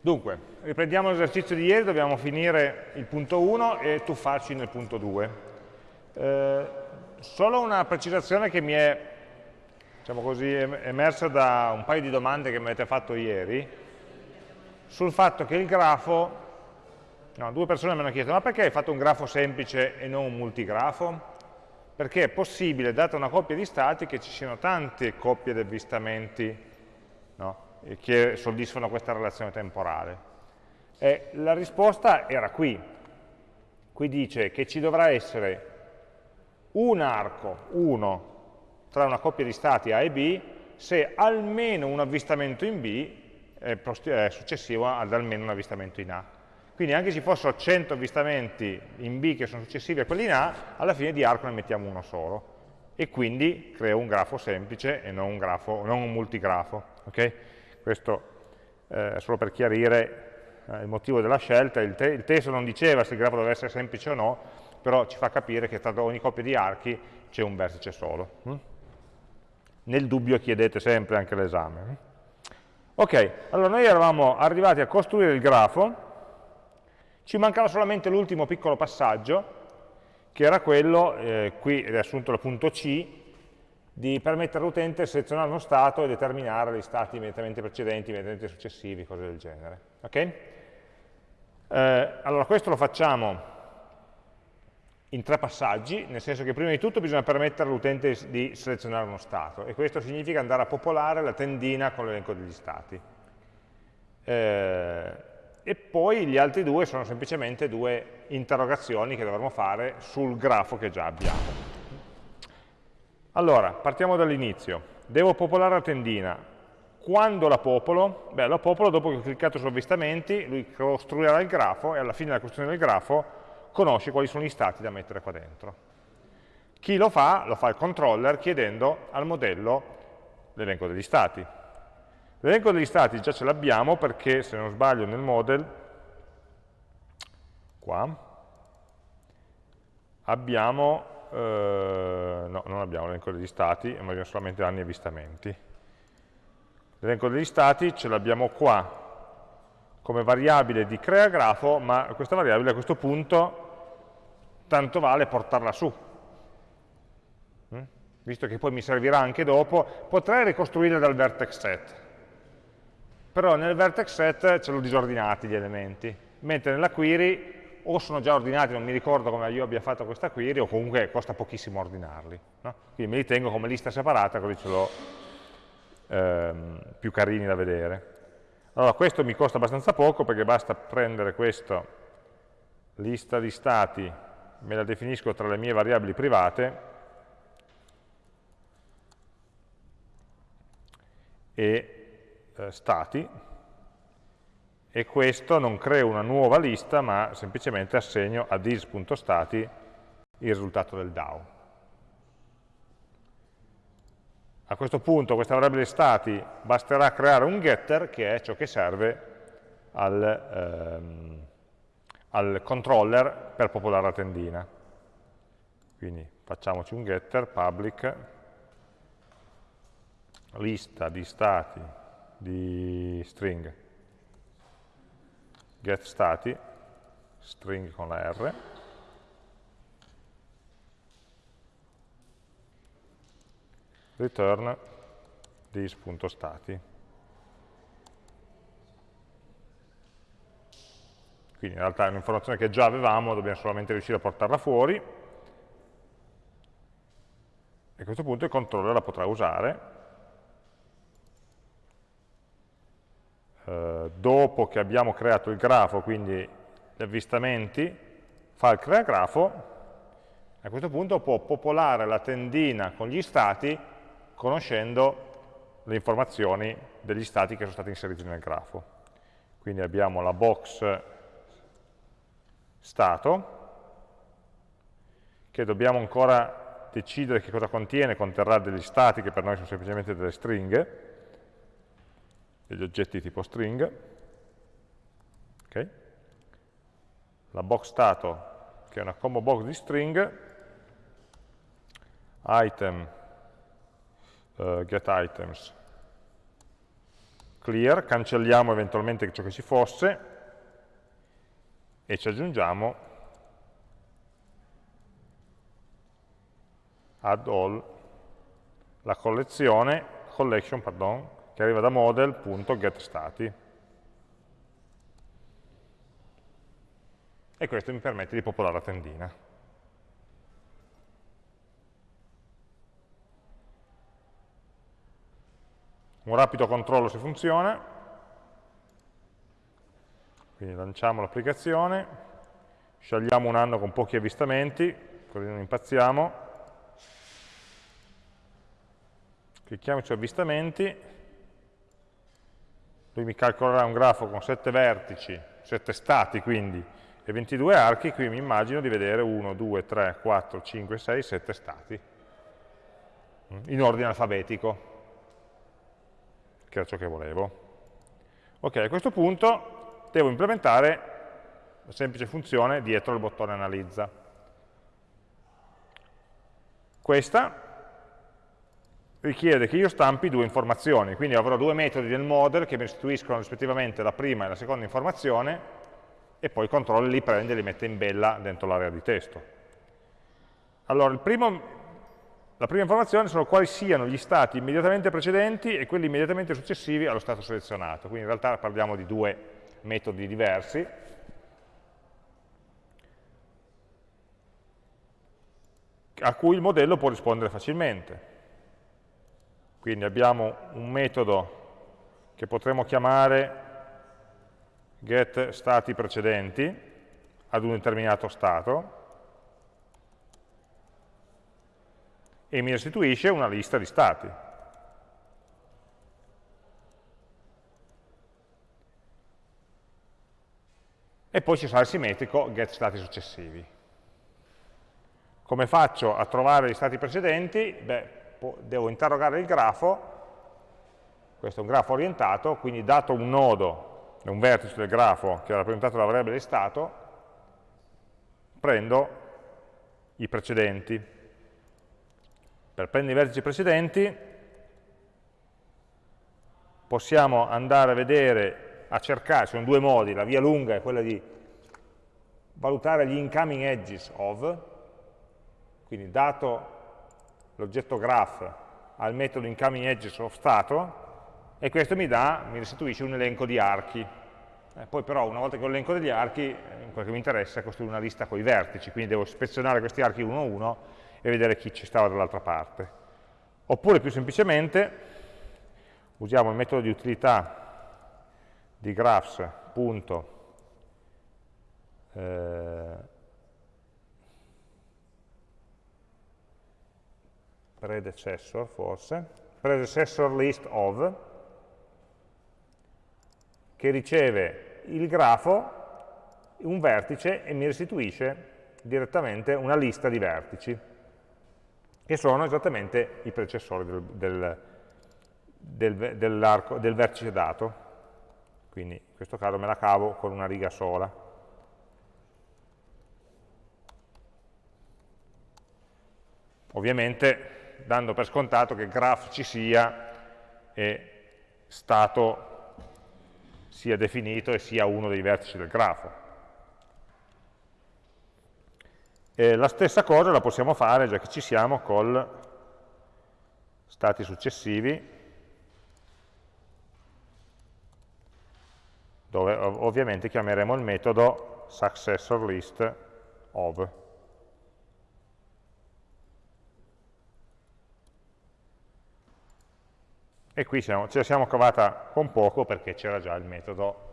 Dunque, riprendiamo l'esercizio di ieri, dobbiamo finire il punto 1 e tuffarci nel punto 2. Eh, solo una precisazione che mi è diciamo così, emersa da un paio di domande che mi avete fatto ieri, sul fatto che il grafo, no, due persone mi hanno chiesto, ma perché hai fatto un grafo semplice e non un multigrafo? Perché è possibile, data una coppia di stati, che ci siano tante coppie di avvistamenti no, che soddisfano questa relazione temporale. E la risposta era qui. Qui dice che ci dovrà essere un arco, 1, tra una coppia di stati A e B se almeno un avvistamento in B è, successivo ad almeno un avvistamento in A. Quindi anche se ci fossero 100 avvistamenti in B che sono successivi a quelli in A, alla fine di arco ne mettiamo uno solo. E quindi creo un grafo semplice e non un, grafo, non un multigrafo. Okay? Questo eh, solo per chiarire eh, il motivo della scelta. Il, te il testo non diceva se il grafo deve essere semplice o no, però ci fa capire che tra ogni coppia di archi c'è un vertice solo. Hm? Nel dubbio chiedete sempre anche l'esame. Ok, allora noi eravamo arrivati a costruire il grafo, ci mancava solamente l'ultimo piccolo passaggio, che era quello, eh, qui riassunto dal punto C, di permettere all'utente di selezionare uno stato e determinare gli stati immediatamente precedenti, immediatamente successivi, cose del genere. Okay? Eh, allora questo lo facciamo in tre passaggi, nel senso che prima di tutto bisogna permettere all'utente di selezionare uno stato e questo significa andare a popolare la tendina con l'elenco degli stati. Eh, e poi gli altri due sono semplicemente due interrogazioni che dovremo fare sul grafo che già abbiamo. Allora, partiamo dall'inizio. Devo popolare la tendina. Quando la popolo? Beh, la popolo dopo che ho cliccato su avvistamenti, lui costruirà il grafo e alla fine della costruzione del grafo conosce quali sono gli stati da mettere qua dentro. Chi lo fa? Lo fa il controller chiedendo al modello l'elenco degli stati. L'elenco degli stati già ce l'abbiamo perché, se non sbaglio, nel model, qua, abbiamo, eh, no, non abbiamo l'elenco degli stati, ma abbiamo solamente anni e avvistamenti. L'elenco degli stati ce l'abbiamo qua come variabile di crea grafo, ma questa variabile a questo punto tanto vale portarla su. Mm? Visto che poi mi servirà anche dopo, potrei ricostruire dal vertex set. Però nel vertex set ce l'ho disordinati gli elementi, mentre nella query o sono già ordinati, non mi ricordo come io abbia fatto questa query, o comunque costa pochissimo ordinarli. No? Quindi me li tengo come lista separata, così ce l'ho ehm, più carini da vedere. Allora, questo mi costa abbastanza poco perché basta prendere questo, lista di stati, me la definisco tra le mie variabili private e eh, stati e questo non creo una nuova lista ma semplicemente assegno a this.stati il risultato del DAO. A questo punto questa variabile stati basterà creare un getter che è ciò che serve al, ehm, al controller per popolare la tendina. Quindi facciamoci un getter public lista di stati di string get stati string con la R return this.stati Quindi in realtà è un'informazione che già avevamo, dobbiamo solamente riuscire a portarla fuori. E a questo punto il controller la potrà usare. Eh, dopo che abbiamo creato il grafo, quindi gli avvistamenti, fa il crea grafo, a questo punto può popolare la tendina con gli stati conoscendo le informazioni degli stati che sono stati inseriti nel grafo. Quindi abbiamo la box stato, che dobbiamo ancora decidere che cosa contiene, conterrà degli stati che per noi sono semplicemente delle stringhe, degli oggetti tipo string. Okay. La box stato, che è una combo box di string, item, uh, get items, clear, cancelliamo eventualmente ciò che ci fosse e ci aggiungiamo add all la collezione, collection, pardon, che arriva da model.getStati. E questo mi permette di popolare la tendina. Un rapido controllo se funziona. Quindi lanciamo l'applicazione, scegliamo un anno con pochi avvistamenti, così non impazziamo. Clicchiamo su avvistamenti lui mi calcolerà un grafo con 7 vertici, 7 stati quindi, e 22 archi, qui mi immagino di vedere 1, 2, 3, 4, 5, 6, 7 stati, mm, in ordine alfabetico, che era ciò che volevo. Ok, a questo punto devo implementare la semplice funzione dietro il bottone analizza. Questa richiede che io stampi due informazioni, quindi avrò due metodi del model che mi restituiscono rispettivamente la prima e la seconda informazione e poi il controllo li prende e li mette in bella dentro l'area di testo. Allora, primo, la prima informazione sono quali siano gli stati immediatamente precedenti e quelli immediatamente successivi allo stato selezionato, quindi in realtà parliamo di due metodi diversi. a cui il modello può rispondere facilmente. Quindi abbiamo un metodo che potremmo chiamare get stati precedenti ad un determinato stato e mi restituisce una lista di stati. E poi ci sarà il simmetrico get stati successivi. Come faccio a trovare gli stati precedenti? Beh, devo interrogare il grafo, questo è un grafo orientato, quindi dato un nodo, un vertice del grafo che è rappresentato dalla variabile di stato, prendo i precedenti. Per prendere i vertici precedenti possiamo andare a vedere, a cercare, sono due modi, la via lunga è quella di valutare gli incoming edges of, quindi dato l'oggetto graph al metodo incoming edges of stato e questo mi, dà, mi restituisce un elenco di archi. Eh, poi però una volta che ho l'elenco degli archi, eh, quello che mi interessa è costruire una lista con i vertici, quindi devo ispezionare questi archi uno a uno e vedere chi ci stava dall'altra parte. Oppure più semplicemente usiamo il metodo di utilità di graphs, punto, eh, predecessor forse, predecessor list of, che riceve il grafo, un vertice e mi restituisce direttamente una lista di vertici, che sono esattamente i predecessori del, del, del, del vertice dato. Quindi in questo caso me la cavo con una riga sola. Ovviamente dando per scontato che graph ci sia e stato sia definito e sia uno dei vertici del grafo. E la stessa cosa la possiamo fare, già che ci siamo, con stati successivi, dove ovviamente chiameremo il metodo successorList of. E qui siamo, ce la siamo cavata con poco perché c'era già il metodo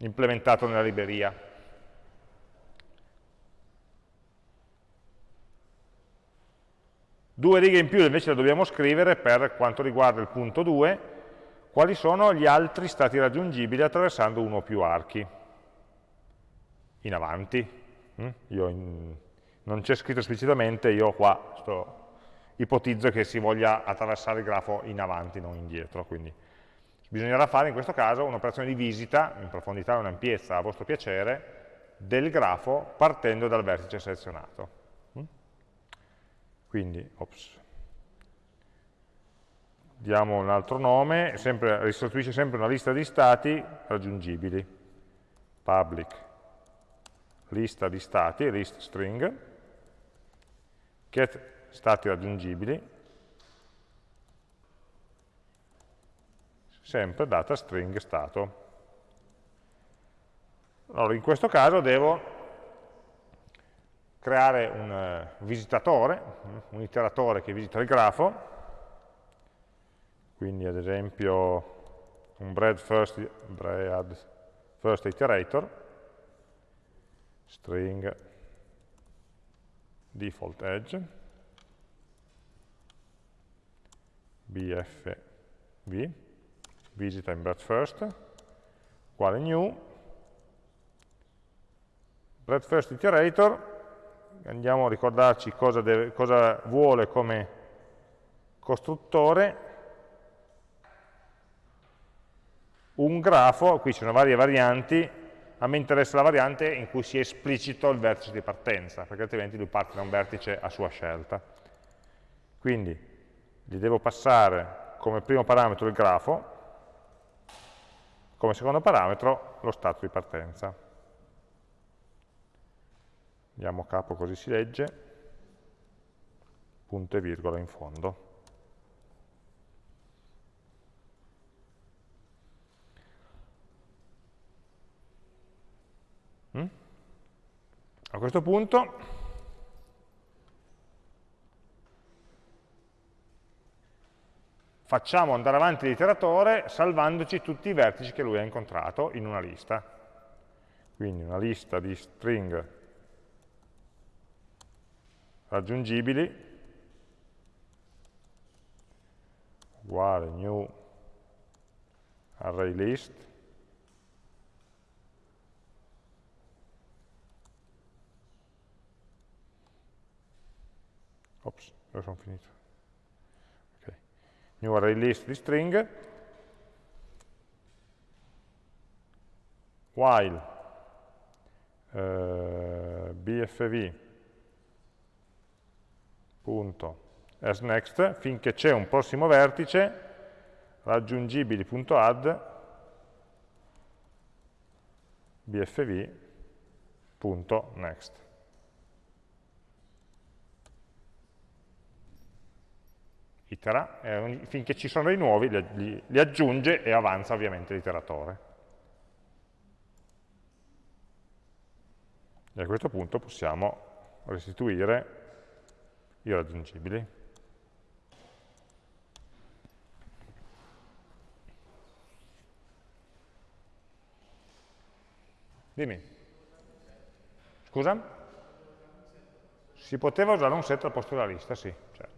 implementato nella libreria. Due righe in più invece le dobbiamo scrivere per quanto riguarda il punto 2, quali sono gli altri stati raggiungibili attraversando uno o più archi. In avanti. Mm? In, non c'è scritto esplicitamente, io qua sto ipotizzo che si voglia attraversare il grafo in avanti, non indietro. Quindi bisognerà fare in questo caso un'operazione di visita in profondità e in ampiezza a vostro piacere del grafo partendo dal vertice selezionato. Mm? Quindi, ops. diamo un altro nome, sempre, restituisce sempre una lista di stati raggiungibili, public lista di stati, list string, get stati raggiungibili, sempre data string stato. Allora, in questo caso devo creare un uh, visitatore, un iteratore che visita il grafo, quindi ad esempio un bread first, bread first iterator, string default edge bfv visita in breadth first. Uguale new? Breadth first iterator. Andiamo a ricordarci cosa, deve, cosa vuole come costruttore. Un grafo, qui ci sono varie varianti. A me interessa la variante in cui sia esplicito il vertice di partenza, perché altrimenti lui parte da un vertice a sua scelta. Quindi gli devo passare come primo parametro il grafo, come secondo parametro lo stato di partenza. Andiamo a capo così si legge, punto e virgola in fondo. Mm? A questo punto facciamo andare avanti l'iteratore salvandoci tutti i vertici che lui ha incontrato in una lista. Quindi una lista di string raggiungibili uguale new array list ops, dove sono finito? New array list di string, while eh, bfv punto. As next. Finché c'è un prossimo vertice raggiungibili.add bfv.next itera, e finché ci sono dei nuovi li, li, li aggiunge e avanza ovviamente l'iteratore. E a questo punto possiamo restituire i raggiungibili. Dimmi. Scusa? Si poteva usare un set al posto della lista, sì, certo.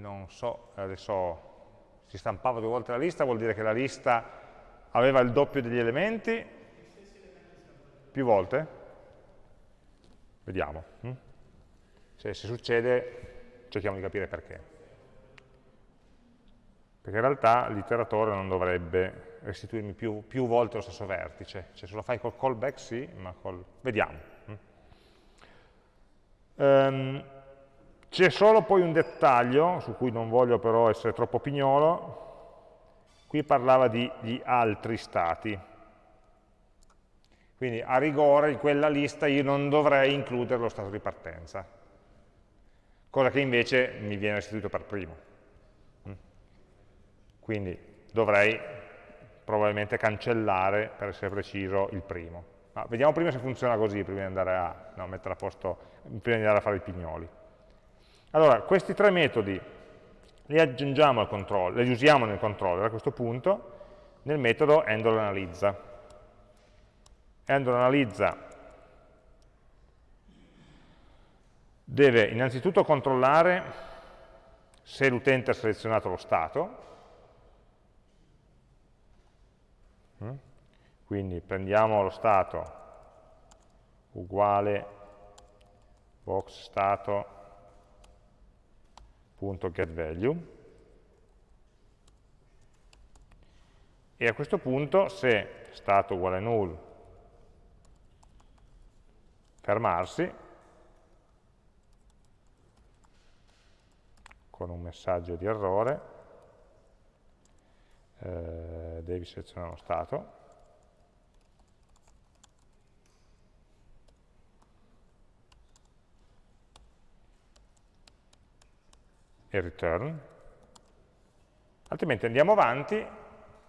Non so, adesso si stampava due volte la lista, vuol dire che la lista aveva il doppio degli elementi, più volte? Vediamo. Hm? Se, se succede, cerchiamo di capire perché. Perché in realtà l'iteratore non dovrebbe restituirmi più, più, volte lo stesso vertice. Cioè se lo fai col callback sì, ma col... Vediamo. Um, c'è solo poi un dettaglio, su cui non voglio però essere troppo pignolo, qui parlava di gli altri stati. Quindi a rigore in quella lista io non dovrei includere lo stato di partenza, cosa che invece mi viene restituito per primo. Mm. Quindi dovrei probabilmente cancellare, per essere preciso, il primo. Ma vediamo prima se funziona così, prima di andare a, no, a posto, prima di andare a fare i pignoli. Allora, questi tre metodi li aggiungiamo al controller, li usiamo nel controller a questo punto, nel metodo handleAnalizza. HandleAnalizza deve innanzitutto controllare se l'utente ha selezionato lo stato, mm? quindi prendiamo lo stato uguale box stato getValue e a questo punto se stato uguale a null fermarsi con un messaggio di errore eh, devi selezionare lo stato e return, altrimenti andiamo avanti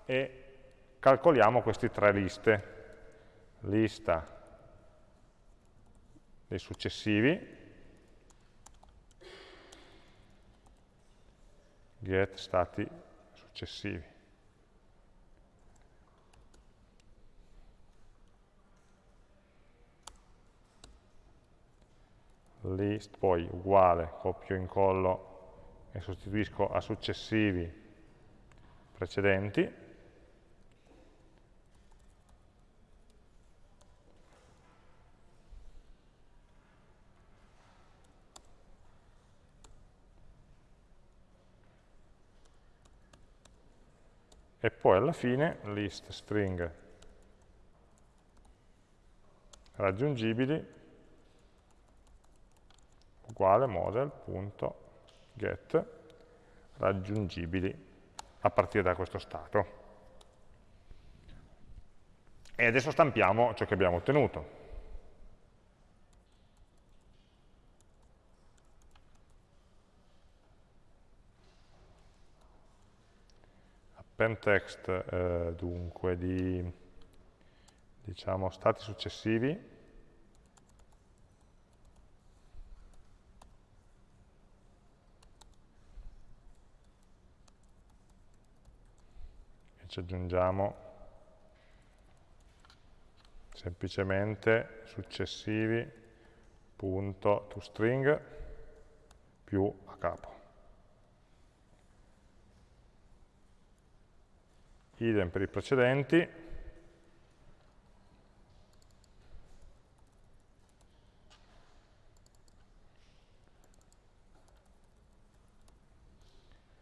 e calcoliamo queste tre liste, lista dei successivi, get stati successivi. list poi uguale, copio e incollo e sostituisco a successivi precedenti. E poi alla fine list string raggiungibili uguale model.get raggiungibili a partire da questo stato. E adesso stampiamo ciò che abbiamo ottenuto. append text eh, dunque di diciamo stati successivi ci aggiungiamo semplicemente successivi punto toString più a capo. Idem per i precedenti.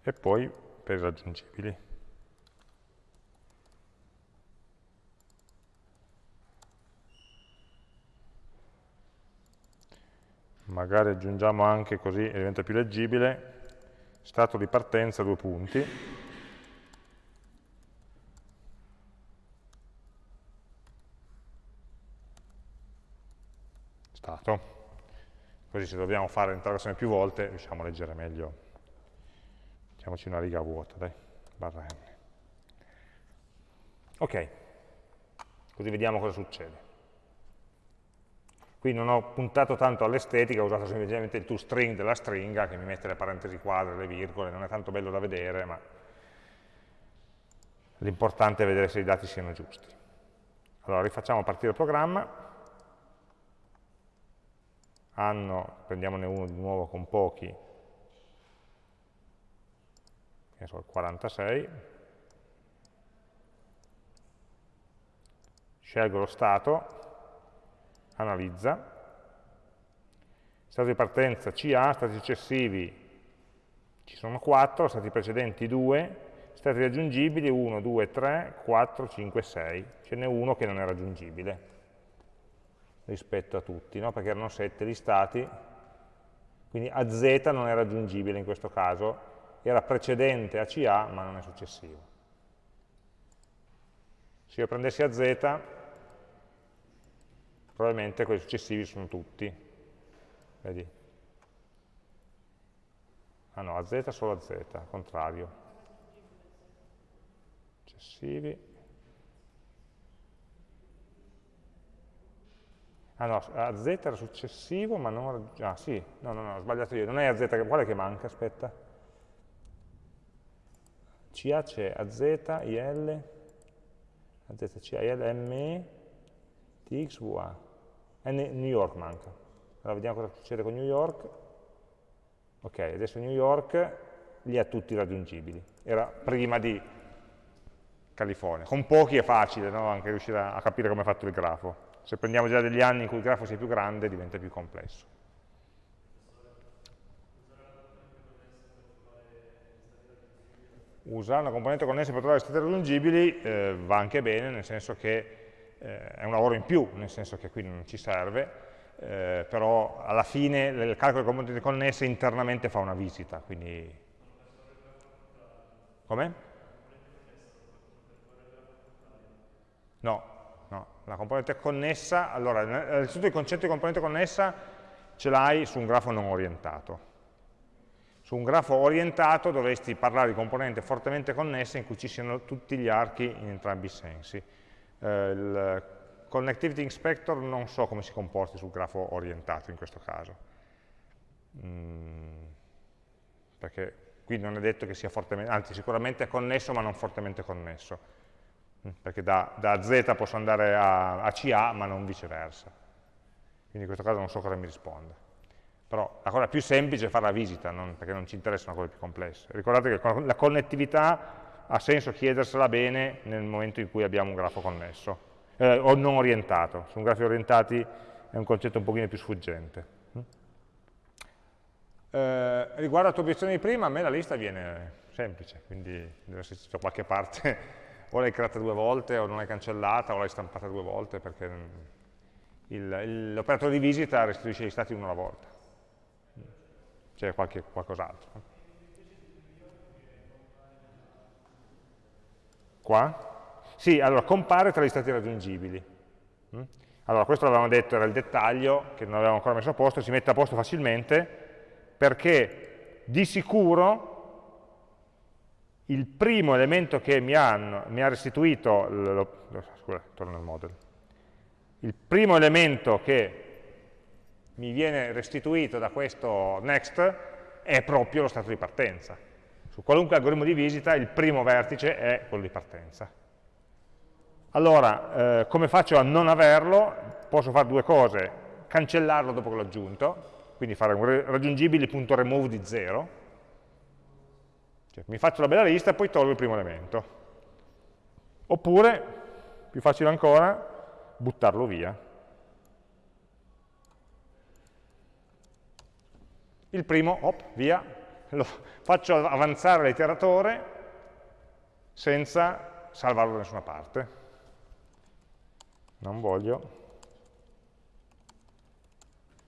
E poi per i raggiungibili. Magari aggiungiamo anche così diventa più leggibile, stato di partenza due punti, stato, così se dobbiamo fare l'interrogazione più volte riusciamo a leggere meglio, mettiamoci una riga vuota, dai, barra n. Ok, così vediamo cosa succede. Qui non ho puntato tanto all'estetica, ho usato semplicemente il toString della stringa che mi mette le parentesi quadre, le virgole, non è tanto bello da vedere, ma l'importante è vedere se i dati siano giusti. Allora, rifacciamo partire il programma, anno, prendiamone uno di nuovo con pochi, che so, il 46, scelgo lo stato, analizza, stato di partenza CA, stati successivi ci sono 4, stati precedenti 2, stati raggiungibili 1, 2, 3, 4, 5, 6, ce n'è uno che non è raggiungibile rispetto a tutti, no? perché erano 7 gli stati, quindi AZ non è raggiungibile in questo caso, era precedente a CA ma non è successivo. Se io prendessi AZ probabilmente quelli successivi sono tutti. Vedi? Ah no, a z solo a z, contrario. Successivi. Ah no, a z era successivo, ma non... Ah sì, no, no, no, ho sbagliato io. Non è a z, qual è che manca? Aspetta. CA c'è a z, IL, a z, CA, IL, ME, TX, VA e New York manca. Allora vediamo cosa succede con New York. Ok, adesso New York li ha tutti raggiungibili. Era prima di California. Con pochi è facile no? anche riuscire a capire come è fatto il grafo. Se prendiamo già degli anni in cui il grafo sia più grande diventa più complesso. Usare una componente connessa per trovare stati raggiungibili eh, va anche bene, nel senso che eh, è un lavoro in più, nel senso che qui non ci serve, eh, però alla fine il calcolo delle componenti connesse internamente fa una visita, quindi... Come? No, no, la componente connessa, allora, innanzitutto il concetto di componente connessa ce l'hai su un grafo non orientato. Su un grafo orientato dovresti parlare di componente fortemente connessa in cui ci siano tutti gli archi in entrambi i sensi. Eh, il Connectivity Inspector non so come si comporti sul grafo orientato in questo caso. Mm, perché qui non è detto che sia fortemente, anzi sicuramente è connesso ma non fortemente connesso Mm, perché da, da Z posso andare a, a, CA ma non viceversa. Quindi in questo caso non so cosa mi risponde. Però la cosa più semplice è fare la visita, non, perché non ci interessano cose più complesse. Ricordate che la connettività ha senso chiedersela bene nel momento in cui abbiamo un grafo connesso, eh, o non orientato. Su un grafi orientati è un concetto un pochino più sfuggente. Mm. Eh, riguardo alla tua obiezione di prima, a me la lista viene semplice, quindi deve esserci da qualche parte o l'hai creata due volte o non l'hai cancellata o l'hai stampata due volte perché l'operatore di visita restituisce gli stati uno alla volta. C'è qualcos'altro. Qua? Sì, allora compare tra gli stati raggiungibili. Mm? Allora, questo l'avevamo detto, era il dettaglio, che non avevamo ancora messo a posto, si mette a posto facilmente, perché di sicuro il primo elemento che mi, hanno, mi ha restituito, lo, scusa, torno al model, il primo elemento che mi viene restituito da questo next è proprio lo stato di partenza. Su qualunque algoritmo di visita il primo vertice è quello di partenza. Allora, eh, come faccio a non averlo? Posso fare due cose, cancellarlo dopo che l'ho aggiunto, quindi fare un raggiungibili.remove di 0, cioè, mi faccio la bella lista e poi tolgo il primo elemento. Oppure, più facile ancora, buttarlo via. Il primo, op, via, lo faccio avanzare l'iteratore senza salvarlo da nessuna parte. Non voglio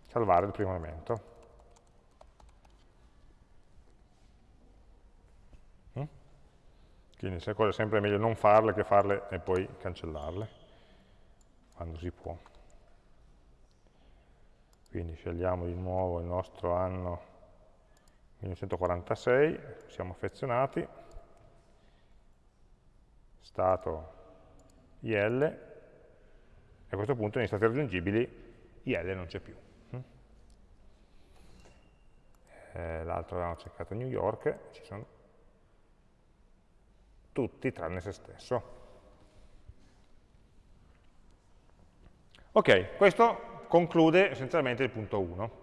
salvare il primo elemento. Quindi queste cose è sempre meglio non farle che farle e poi cancellarle, quando si può. Quindi scegliamo di nuovo il nostro anno 1946, siamo affezionati, stato IL, e a questo punto negli stati raggiungibili IL non c'è più. Eh, L'altro avevamo cercato New York, ci sono tutti tranne se stesso. Ok, questo conclude essenzialmente il punto 1.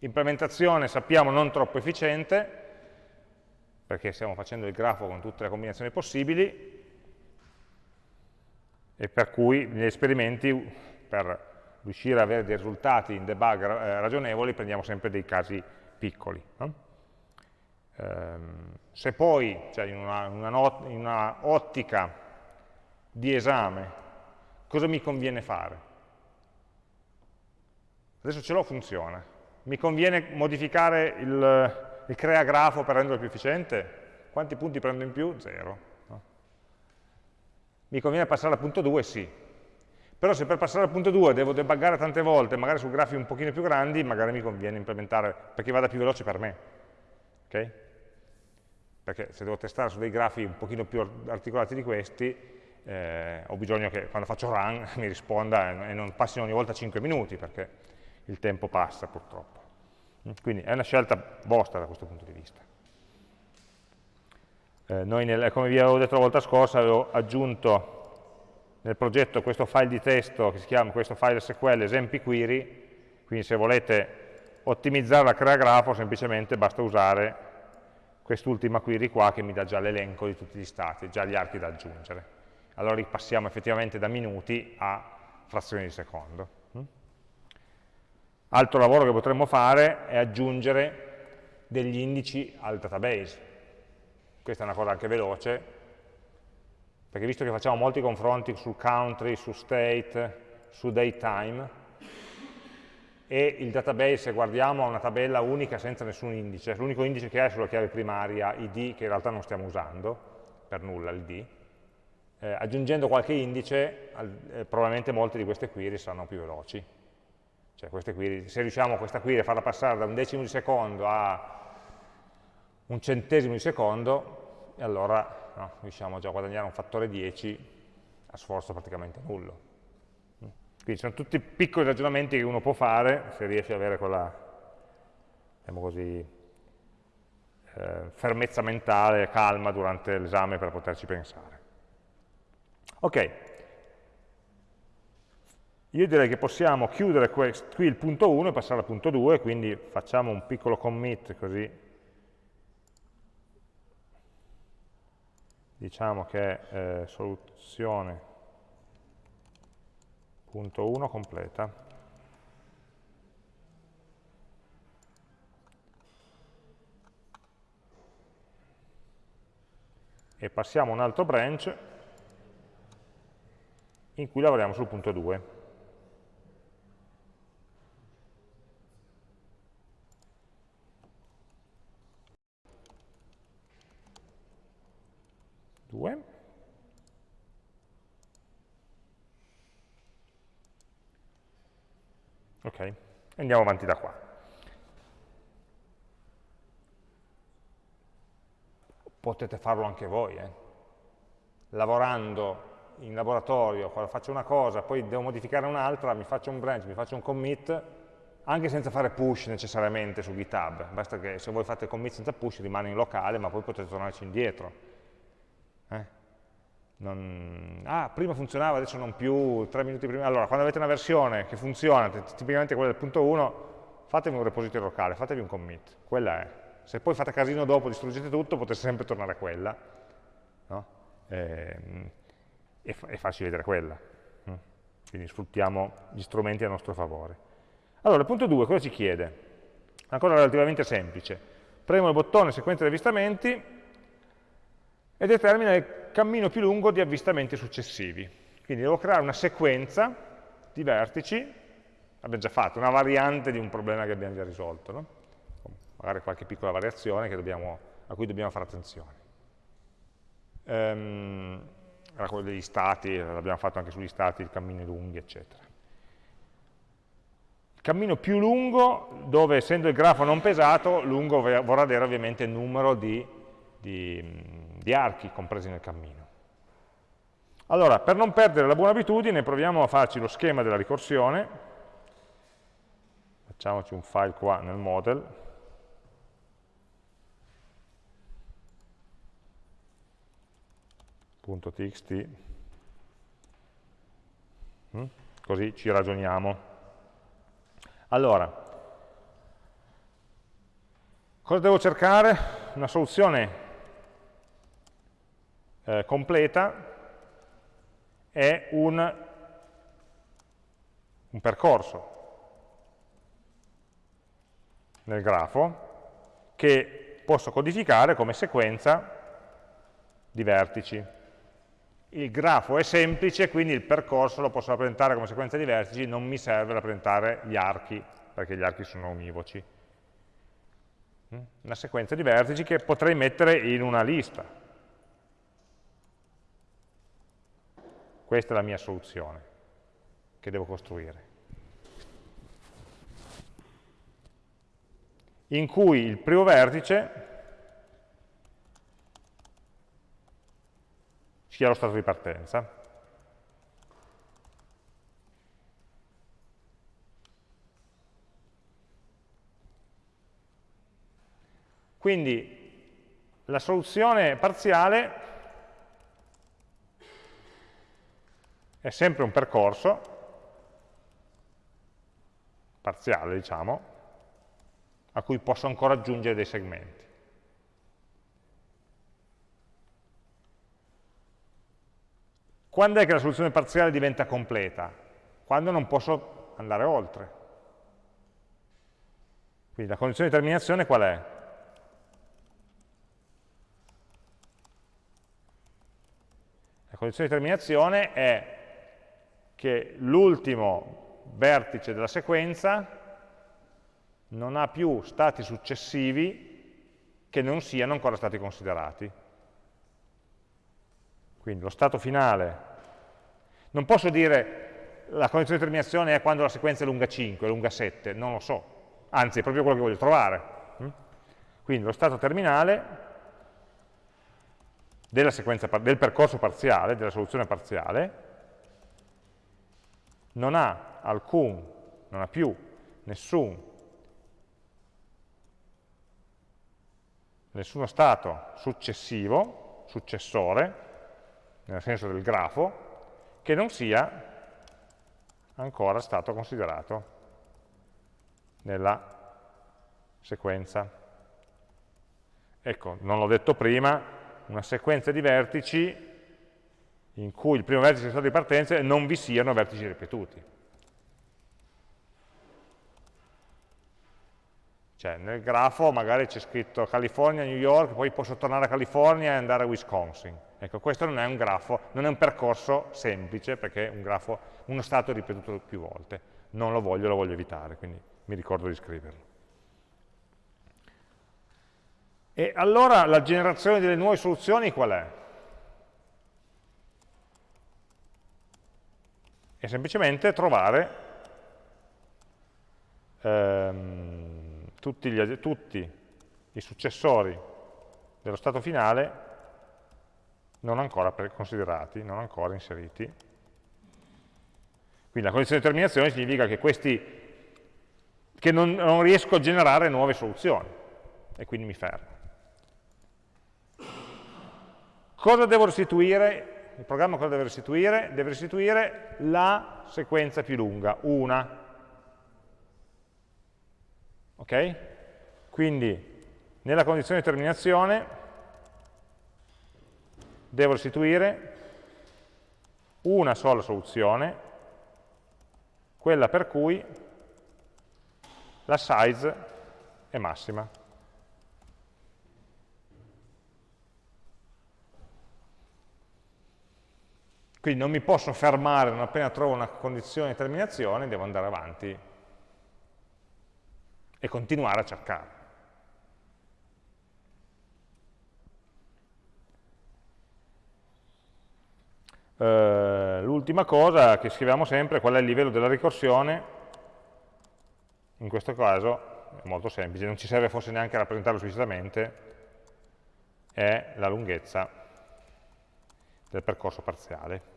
Implementazione, sappiamo, non troppo efficiente, perché stiamo facendo il grafo con tutte le combinazioni possibili, e per cui negli esperimenti, per riuscire ad avere dei risultati in debug eh, ragionevoli, prendiamo sempre dei casi piccoli. No? Ehm, se poi, cioè in una, una, una ottica di esame, cosa mi conviene fare? Adesso ce l'ho, funziona. Mi conviene modificare il, il crea grafo per renderlo più efficiente? Quanti punti prendo in più? Zero. No? Mi conviene passare al punto 2? Sì. Però se per passare al punto 2 devo debuggare tante volte, magari su grafi un pochino più grandi, magari mi conviene implementare, perché vada più veloce per me. Okay? perché se devo testare su dei grafi un pochino più articolati di questi, eh, ho bisogno che quando faccio run mi risponda e non passino ogni volta 5 minuti, perché il tempo passa purtroppo. Quindi è una scelta vostra da questo punto di vista. Eh, noi, nel, come vi avevo detto la volta scorsa, avevo aggiunto nel progetto questo file di testo che si chiama questo file SQL esempi query, quindi se volete ottimizzare la crea grafo semplicemente basta usare quest'ultima query qua che mi dà già l'elenco di tutti gli stati, già gli archi da aggiungere. Allora ripassiamo effettivamente da minuti a frazioni di secondo. Altro lavoro che potremmo fare è aggiungere degli indici al database. Questa è una cosa anche veloce, perché visto che facciamo molti confronti sul country, su state, su datetime, e il database, se guardiamo, ha una tabella unica senza nessun indice, l'unico indice che ha è sulla chiave primaria id, che in realtà non stiamo usando, per nulla l'id, eh, aggiungendo qualche indice, eh, probabilmente molte di queste query saranno più veloci. Cioè query, se riusciamo questa query a farla passare da un decimo di secondo a un centesimo di secondo, allora no, riusciamo già a guadagnare un fattore 10 a sforzo praticamente nullo. Quindi sono tutti piccoli ragionamenti che uno può fare se riesce ad avere quella, diciamo così, eh, fermezza mentale, calma durante l'esame per poterci pensare. Ok, io direi che possiamo chiudere qui il punto 1 e passare al punto 2, quindi facciamo un piccolo commit così diciamo che è eh, soluzione punto 1 completa. E passiamo a un altro branch in cui lavoriamo sul punto 2. Due. Ok? Andiamo avanti da qua. Potete farlo anche voi, eh? lavorando in laboratorio, quando faccio una cosa, poi devo modificare un'altra, mi faccio un branch, mi faccio un commit, anche senza fare push necessariamente su GitHub, basta che se voi fate commit senza push rimane in locale, ma poi potete tornarci indietro. Eh? Non, ah, prima funzionava, adesso non più, tre minuti prima. Allora, quando avete una versione che funziona, tipicamente quella del punto 1, fatevi un repository locale, fatevi un commit, quella è. Se poi fate casino dopo, distruggete tutto, potete sempre tornare a quella, no? e, e, e, farci vedere quella. Mm? Quindi sfruttiamo gli strumenti a nostro favore. Allora, il punto 2 cosa ci chiede? Una cosa relativamente semplice. Premo il bottone sequenza di avvistamenti e determina il cammino più lungo di avvistamenti successivi. Quindi devo creare una sequenza di vertici, abbiamo già fatto, una variante di un problema che abbiamo già risolto, no? magari qualche piccola variazione dobbiamo, a cui dobbiamo fare attenzione. Um, era quello degli stati, l'abbiamo fatto anche sugli stati, i cammini lunghi, eccetera. Il cammino più lungo, dove essendo il grafo non pesato, lungo vorrà dire ovviamente il numero di, di di archi compresi nel cammino. Allora, per non perdere la buona abitudine, proviamo a farci lo schema della ricorsione. Facciamoci un file qua nel model. .txt mm? così ci ragioniamo. Allora, cosa devo cercare? Una soluzione eh, completa è un, un percorso nel grafo che posso codificare come sequenza di vertici. Il grafo è semplice, quindi il percorso lo posso rappresentare come sequenza di vertici, non mi serve rappresentare gli archi, perché gli archi sono univoci. Una sequenza di vertici che potrei mettere in una lista, Questa è la mia soluzione che devo costruire. In cui il primo vertice sia lo stato di partenza. Quindi la soluzione parziale è sempre un percorso, parziale diciamo, a cui posso ancora aggiungere dei segmenti. Quando è che la soluzione parziale diventa completa? Quando non posso andare oltre. Quindi la condizione di terminazione qual è? La condizione di terminazione è che l'ultimo vertice della sequenza non ha più stati successivi che non siano ancora stati considerati. Quindi lo stato finale, non posso dire la condizione di terminazione è quando la sequenza è lunga 5, è lunga 7, non lo so, anzi è proprio quello che voglio trovare. Mm? Quindi lo stato terminale del percorso parziale, della soluzione parziale, non ha alcun, non ha più nessun, nessuno stato successivo, successore, nel senso del grafo, che non sia ancora stato considerato nella sequenza. Ecco, non l'ho detto prima, una sequenza di vertici in cui il primo vertice è stato di partenza e non vi siano vertici ripetuti. Cioè nel grafo magari c'è scritto California, New York, poi posso tornare a California e andare a Wisconsin. Ecco, questo non è un grafo, non è un percorso semplice, perché è un grafo, uno stato ripetuto più volte. Non lo voglio, lo voglio evitare, quindi mi ricordo di scriverlo. E allora la generazione delle nuove soluzioni qual è? È semplicemente trovare ehm, tutti, gli, tutti i successori dello stato finale non ancora considerati, non ancora inseriti. Quindi la condizione di terminazione significa che, questi, che non, non riesco a generare nuove soluzioni e quindi mi fermo. Cosa devo restituire? Il programma cosa deve restituire? Deve restituire la sequenza più lunga, una. Ok? Quindi nella condizione di terminazione devo restituire una sola soluzione, quella per cui la size è massima. Quindi non mi posso fermare non appena trovo una condizione di terminazione, devo andare avanti e continuare a cercare. Eh, l'ultima cosa che scriviamo sempre è qual è il livello della ricorsione, in questo caso è molto semplice, non ci serve forse neanche rappresentarlo esplicitamente, è la lunghezza del percorso parziale.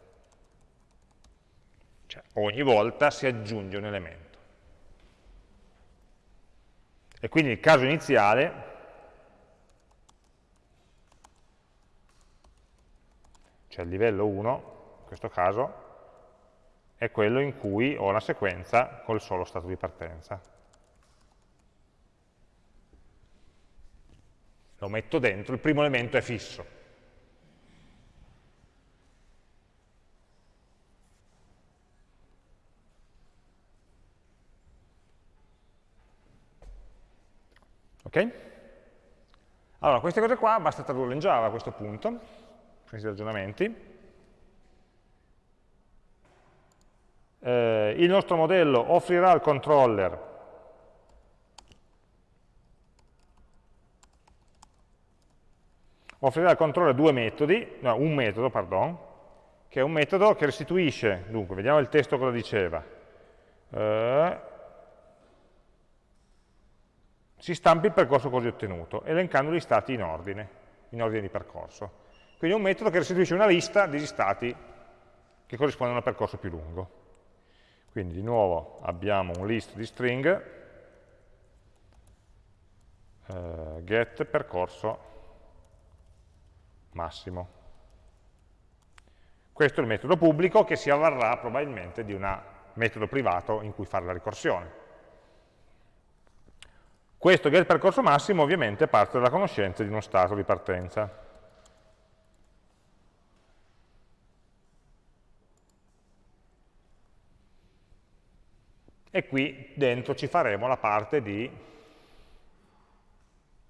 Cioè, ogni volta si aggiunge un elemento. E quindi il caso iniziale cioè il livello 1, questo caso, è quello in cui ho una sequenza col solo stato di partenza. Lo metto dentro, il primo elemento è fisso. Ok? Allora, queste cose qua basta tradurle in Java a questo punto, questi ragionamenti. eh, il nostro modello offrirà al controller offrirà al controller due metodi, no, un metodo, pardon, che è un metodo che restituisce, dunque, vediamo il testo cosa diceva, eh, si stampa il percorso così ottenuto, elencando gli stati in ordine, in ordine di percorso. Quindi è un metodo che restituisce una lista degli stati che corrispondono al percorso più lungo. Quindi di nuovo abbiamo un list di string eh, get percorso massimo. Questo è il metodo pubblico che si avvarrà probabilmente di un metodo privato in cui fare la ricorsione. Questo get percorso massimo ovviamente parte dalla conoscenza di uno stato di partenza. e qui dentro ci faremo la parte di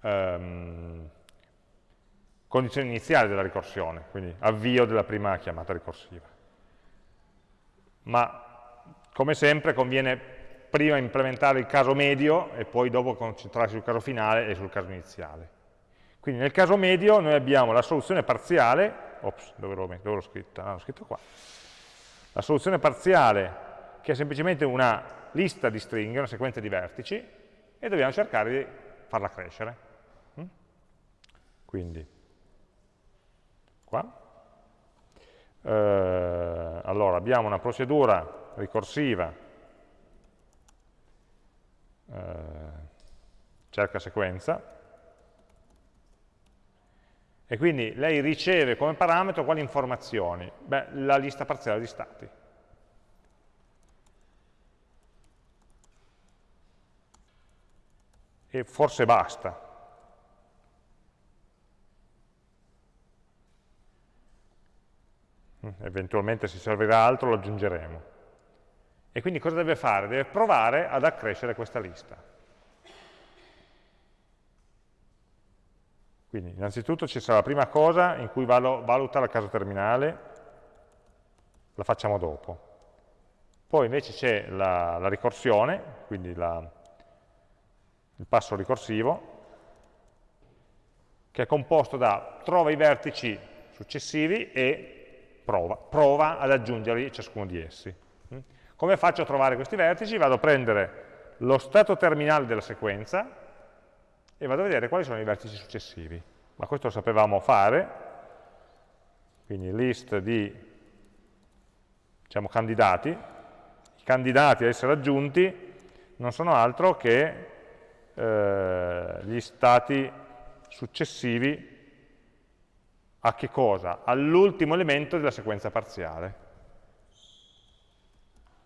um, condizione iniziale della ricorsione, quindi avvio della prima chiamata ricorsiva. Ma come sempre conviene prima implementare il caso medio e poi dopo concentrarsi sul caso finale e sul caso iniziale. Quindi nel caso medio noi abbiamo la soluzione parziale, ops, dove l'ho scritta? Ah, l'ho scritto qua. La soluzione parziale che è semplicemente una lista di stringhe, una sequenza di vertici, e dobbiamo cercare di farla crescere. Mm? Quindi, qua. Eh, allora, abbiamo una procedura ricorsiva, eh, cerca sequenza, e quindi lei riceve come parametro quali informazioni? Beh, la lista parziale di stati. E forse basta. Mm, eventualmente se servirà altro lo aggiungeremo. E quindi cosa deve fare? Deve provare ad accrescere questa lista. Quindi innanzitutto ci sarà la prima cosa in cui valuta la casa terminale, la facciamo dopo. Poi invece c'è la, la, ricorsione, quindi la, il passo ricorsivo, che è composto da trova i vertici successivi e prova, prova ad aggiungerli ciascuno di essi. Come faccio a trovare questi vertici? Vado a prendere lo stato terminale della sequenza e vado a vedere quali sono i vertici successivi. Ma questo lo sapevamo fare, quindi list di diciamo, candidati. I candidati a essere aggiunti non sono altro che eh, gli stati successivi a che cosa? All'ultimo elemento della sequenza parziale.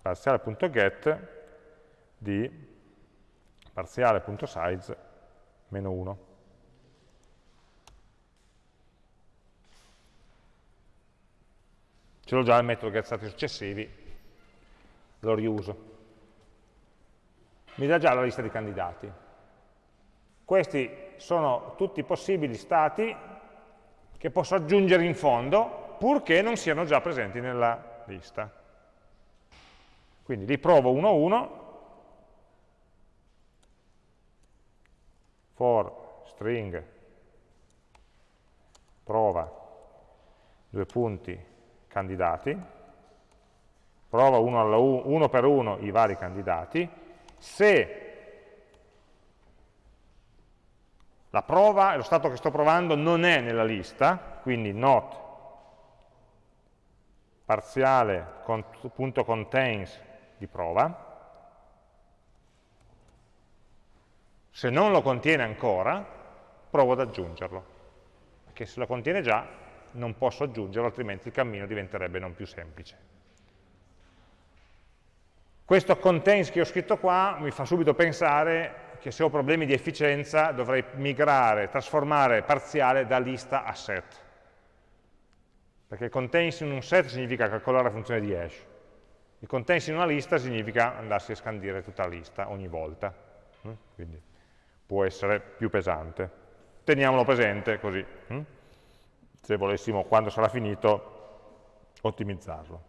Parziale.get di parziale.size meno 1. Ce l'ho già il metodo get stati successivi, lo riuso. Mi dà già la lista di candidati. Questi sono tutti i possibili stati che posso aggiungere in fondo, purché non siano già presenti nella lista. Quindi li provo uno a uno, for string prova due punti candidati, prova uno, per uno i vari candidati, se la prova, lo stato che sto provando non è nella lista, quindi not parziale.contains di prova, Se non lo contiene ancora, provo ad aggiungerlo, perché se lo contiene già non posso aggiungerlo, altrimenti il cammino diventerebbe non più semplice. Questo contains che ho scritto qua mi fa subito pensare che se ho problemi di efficienza dovrei migrare, trasformare parziale da lista a set. Perché contains in un set significa calcolare la funzione di hash. Il contains in una lista significa andarsi a scandire tutta la lista ogni volta. Mm? Quindi può essere più pesante. Teniamolo presente così, hm? se volessimo, quando sarà finito, ottimizzarlo.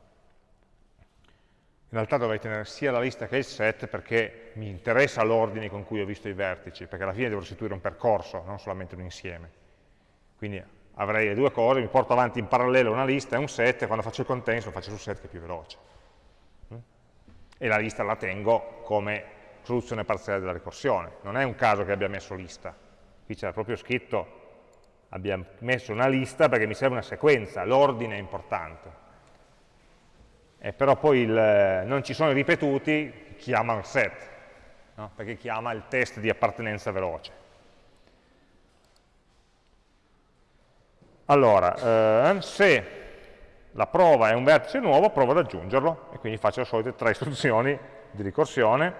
In realtà dovrei tenere sia la lista che il set perché mi interessa l'ordine con cui ho visto i vertici, perché alla fine devo restituire un percorso, non solamente un insieme. Quindi avrei le due cose, mi porto avanti in parallelo una lista e un set, e quando faccio il contains lo faccio sul set che è più veloce. E la lista la tengo come soluzione parziale della ricorsione. Non è un caso che abbia messo lista. Qui c'era proprio scritto, abbiamo messo una lista perché mi serve una sequenza, l'ordine è importante. E però poi il, non ci sono i ripetuti, chiama il set, no? perché chiama il test di appartenenza veloce. Allora, eh, se la prova è un vertice nuovo, provo ad aggiungerlo, e quindi faccio le solite tre istruzioni di ricorsione,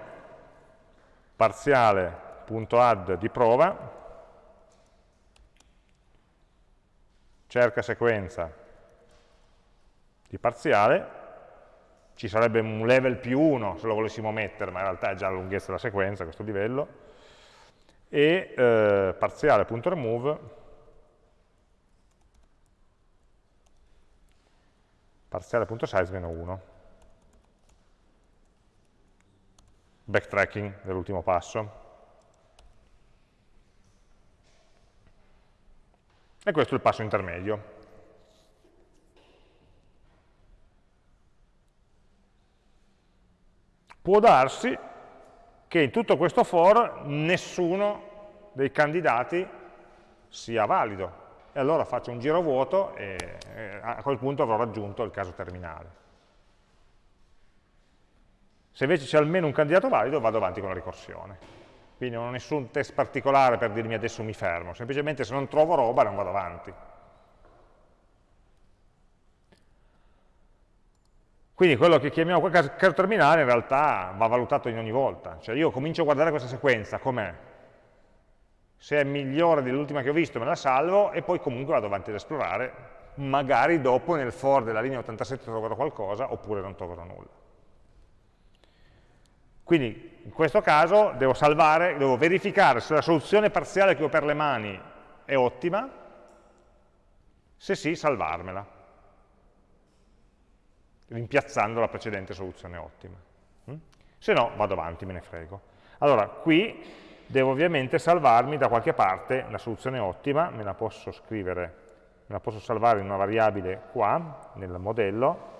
parziale.add di prova, cerca sequenza di parziale, ci sarebbe un level più 1 se lo volessimo mettere, ma in realtà è già la lunghezza della sequenza, questo livello, e eh, parziale.remove parziale.size-1. backtracking dell'ultimo passo. E questo è il passo intermedio. Può darsi che in tutto questo for nessuno dei candidati sia valido e allora faccio un giro vuoto e, a quel punto avrò raggiunto il caso terminale. Se invece c'è almeno un candidato valido vado avanti con la ricorsione. Quindi non ho nessun test particolare per dirmi adesso mi fermo, semplicemente se non trovo roba non vado avanti. Quindi quello che chiamiamo caso terminale in realtà va valutato in ogni volta. Cioè io comincio a guardare questa sequenza, com'è? Se è migliore dell'ultima che ho visto me la salvo e poi comunque vado avanti ad esplorare, magari dopo nel for della linea 87 troverò qualcosa oppure non troverò nulla. Quindi in questo caso devo salvare, devo verificare se la soluzione parziale che ho per le mani è ottima, se sì salvarmela rimpiazzando la precedente soluzione ottima. Mm? Se no, vado avanti, me ne frego. Allora, qui devo ovviamente salvarmi da qualche parte la soluzione ottima, me la posso scrivere, me la posso salvare in una variabile qua, nel modello,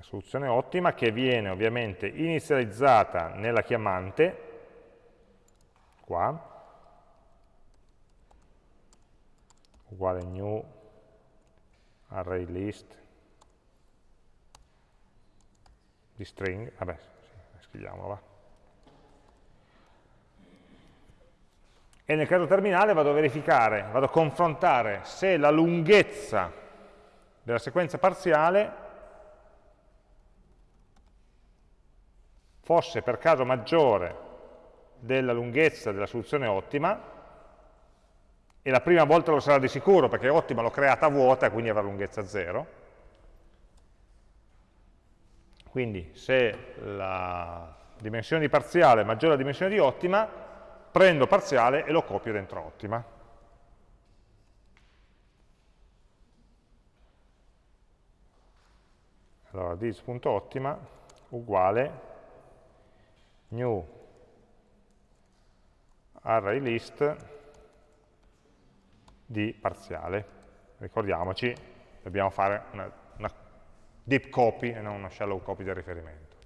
soluzione ottima che viene ovviamente inizializzata nella chiamante, qua, uguale new array list di string, vabbè, sì, scriviamolo, va. E nel caso terminale vado a verificare, vado a confrontare se la lunghezza della sequenza parziale fosse per caso maggiore della lunghezza della soluzione ottima, e la prima volta lo sarà di sicuro perché ottima l'ho creata vuota quindi avrà lunghezza 0. Quindi se la dimensione di parziale è maggiore della dimensione di ottima, prendo parziale e lo copio dentro ottima. Allora, dis.ottima uguale new array list di parziale. Ricordiamoci, dobbiamo fare una, una deep copy e non una shallow copy del riferimento.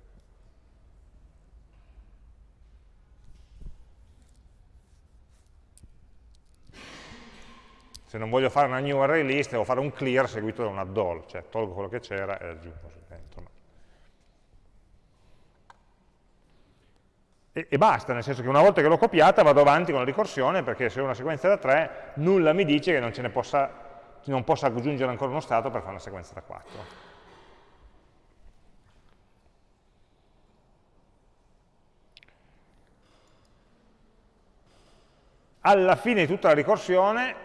Se non voglio fare una new array list, devo fare un clear seguito da un add all, cioè tolgo quello che c'era e aggiungo dentro. E, e, basta, nel senso che una volta che l'ho copiata vado avanti con la ricorsione perché se ho una sequenza da 3 nulla mi dice che non, ce ne possa, non possa aggiungere ancora uno stato per fare una sequenza da 4. Alla fine di tutta la ricorsione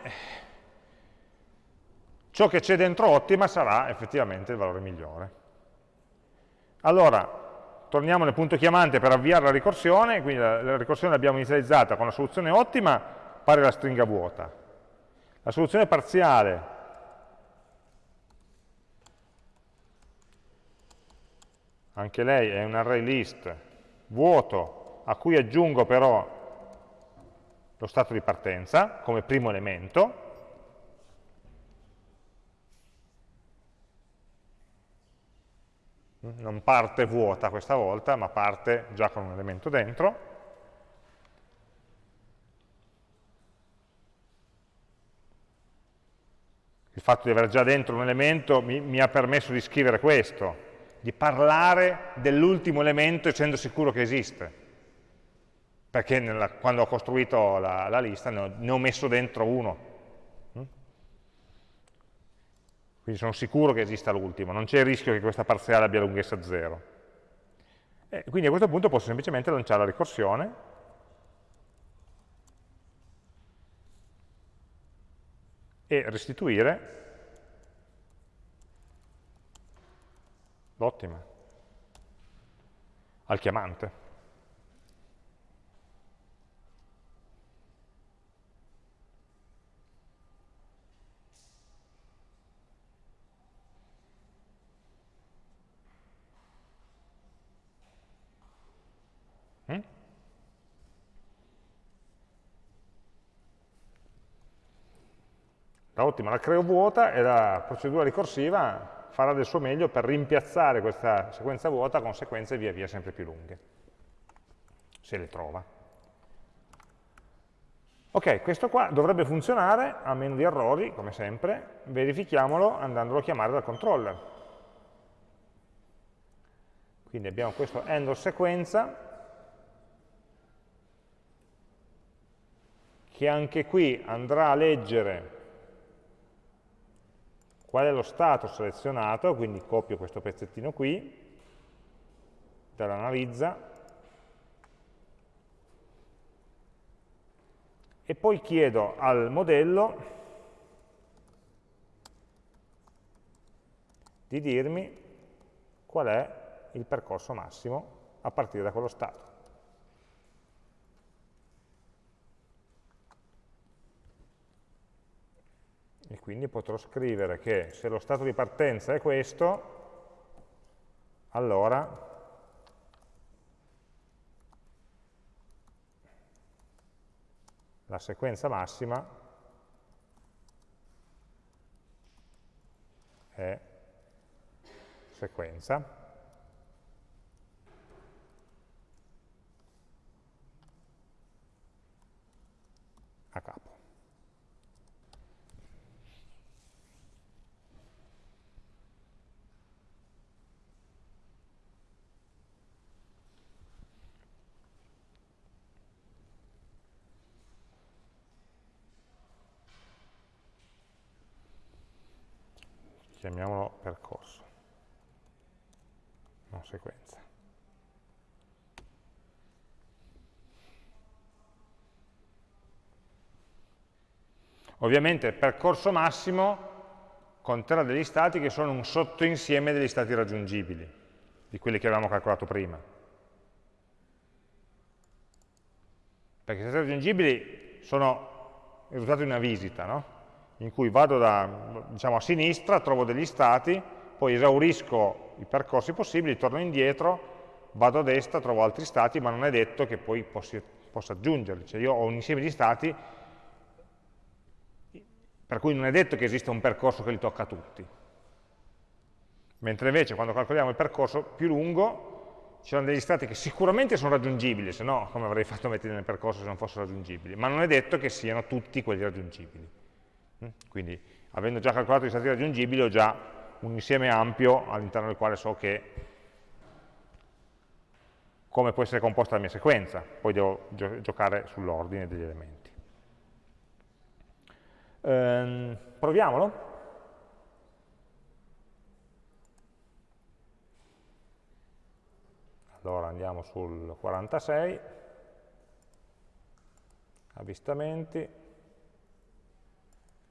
ciò che c'è dentro ottima sarà effettivamente il valore migliore. Allora, torniamo nel punto chiamante per avviare la ricorsione, quindi la, la ricorsione l'abbiamo inizializzata con la soluzione ottima, pare la stringa vuota. La soluzione parziale anche lei è un array list vuoto a cui aggiungo però lo stato di partenza come primo elemento non parte vuota questa volta, ma parte già con un elemento dentro. Il fatto di avere già dentro un elemento mi, mi ha permesso di scrivere questo, di parlare dell'ultimo elemento essendo sicuro che esiste. Perché nella, quando ho costruito la, la lista ne ho, ne ho messo dentro uno, Quindi sono sicuro che esista l'ultimo, non c'è il rischio che questa parziale abbia lunghezza 0. E quindi a questo punto posso semplicemente lanciare la ricorsione e restituire l'ottima al chiamante. La ottima la creo vuota e la procedura ricorsiva farà del suo meglio per rimpiazzare questa sequenza vuota con sequenze via via sempre più lunghe, se le trova. Ok, questo qua dovrebbe funzionare, a meno di errori, come sempre, verifichiamolo andandolo a chiamare dal controller. Quindi abbiamo questo of sequenza, che anche qui andrà a leggere qual è lo stato selezionato, quindi copio questo pezzettino qui, dall'analizza, e poi chiedo al modello di dirmi qual è il percorso massimo a partire da quello stato. E quindi potrò scrivere che se lo stato di partenza è questo, allora la sequenza massima è sequenza a capo. chiamiamolo percorso, non sequenza. Ovviamente percorso massimo conterrà degli stati che sono un sottoinsieme degli stati raggiungibili, di quelli che avevamo calcolato prima. Perché i stati raggiungibili sono il risultato di una visita, no? in cui vado da, diciamo, a sinistra, trovo degli stati, poi esaurisco i percorsi possibili, torno indietro, vado a destra, trovo altri stati, ma non è detto che poi possi, possa aggiungerli. Cioè io ho un insieme di stati per cui non è detto che esista un percorso che li tocca a tutti. Mentre invece quando calcoliamo il percorso più lungo, ci sono degli stati che sicuramente sono raggiungibili, se no come avrei fatto a metterli nel percorso se non fossero raggiungibili, ma non è detto che siano tutti quelli raggiungibili. Mm? Quindi avendo già calcolato i stati raggiungibili ho già un insieme ampio all'interno del quale so che come può essere composta la mia sequenza, poi devo gio giocare sull'ordine degli elementi. Ehm, proviamolo? Allora andiamo sul 46, avvistamenti,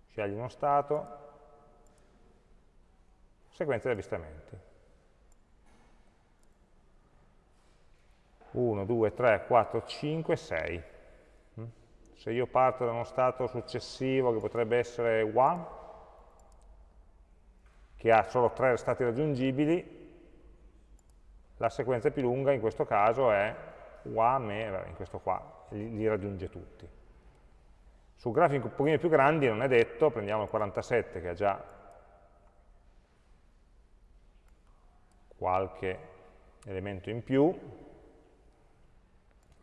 scegli uno stato, sequenza di avvistamenti. 1, 2, 3, 4, 5, 6. Se io parto da uno stato successivo che potrebbe essere UA, che ha solo tre stati raggiungibili, la sequenza più lunga in questo caso è UA, me, in questo qua, li, li raggiunge tutti. Su grafici un pochino più grandi non è detto, prendiamo il 47 che ha già qualche elemento in più,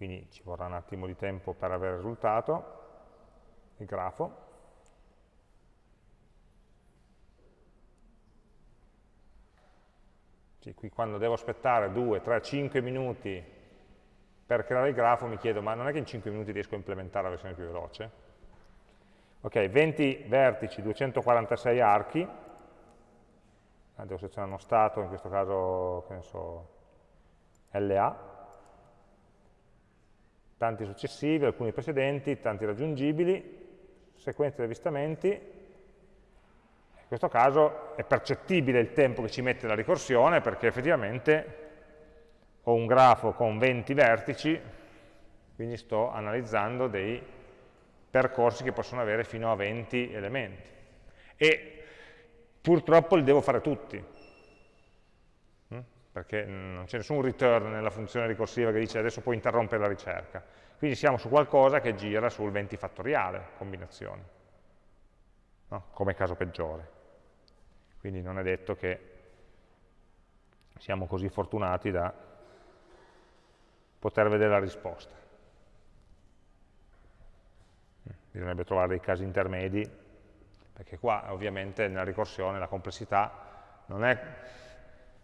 quindi ci vorrà un attimo di tempo per avere il risultato, il grafo. Sì, qui quando devo aspettare 2, 3, 5 minuti per creare il grafo mi chiedo, ma non è che in 5 minuti riesco a implementare la versione più veloce? Ok, 20 vertici, 246 archi, ah, devo selezionare uno stato, in questo caso, che ne so, LA, tanti successivi, alcuni precedenti, tanti raggiungibili, sequenze di avvistamenti, in questo caso è percettibile il tempo che ci mette la ricorsione perché effettivamente ho un grafo con 20 vertici, quindi sto analizzando dei percorsi che possono avere fino a 20 elementi. E purtroppo li devo fare tutti? Perché non c'è nessun return nella funzione ricorsiva che dice adesso puoi interrompere la ricerca. Quindi siamo su qualcosa che gira sul 20 fattoriale, combinazioni. no? come caso peggiore. Quindi non è detto che siamo così fortunati da poter vedere la risposta. Bisognerebbe trovare dei casi intermedi, perché qua ovviamente nella ricorsione la complessità non è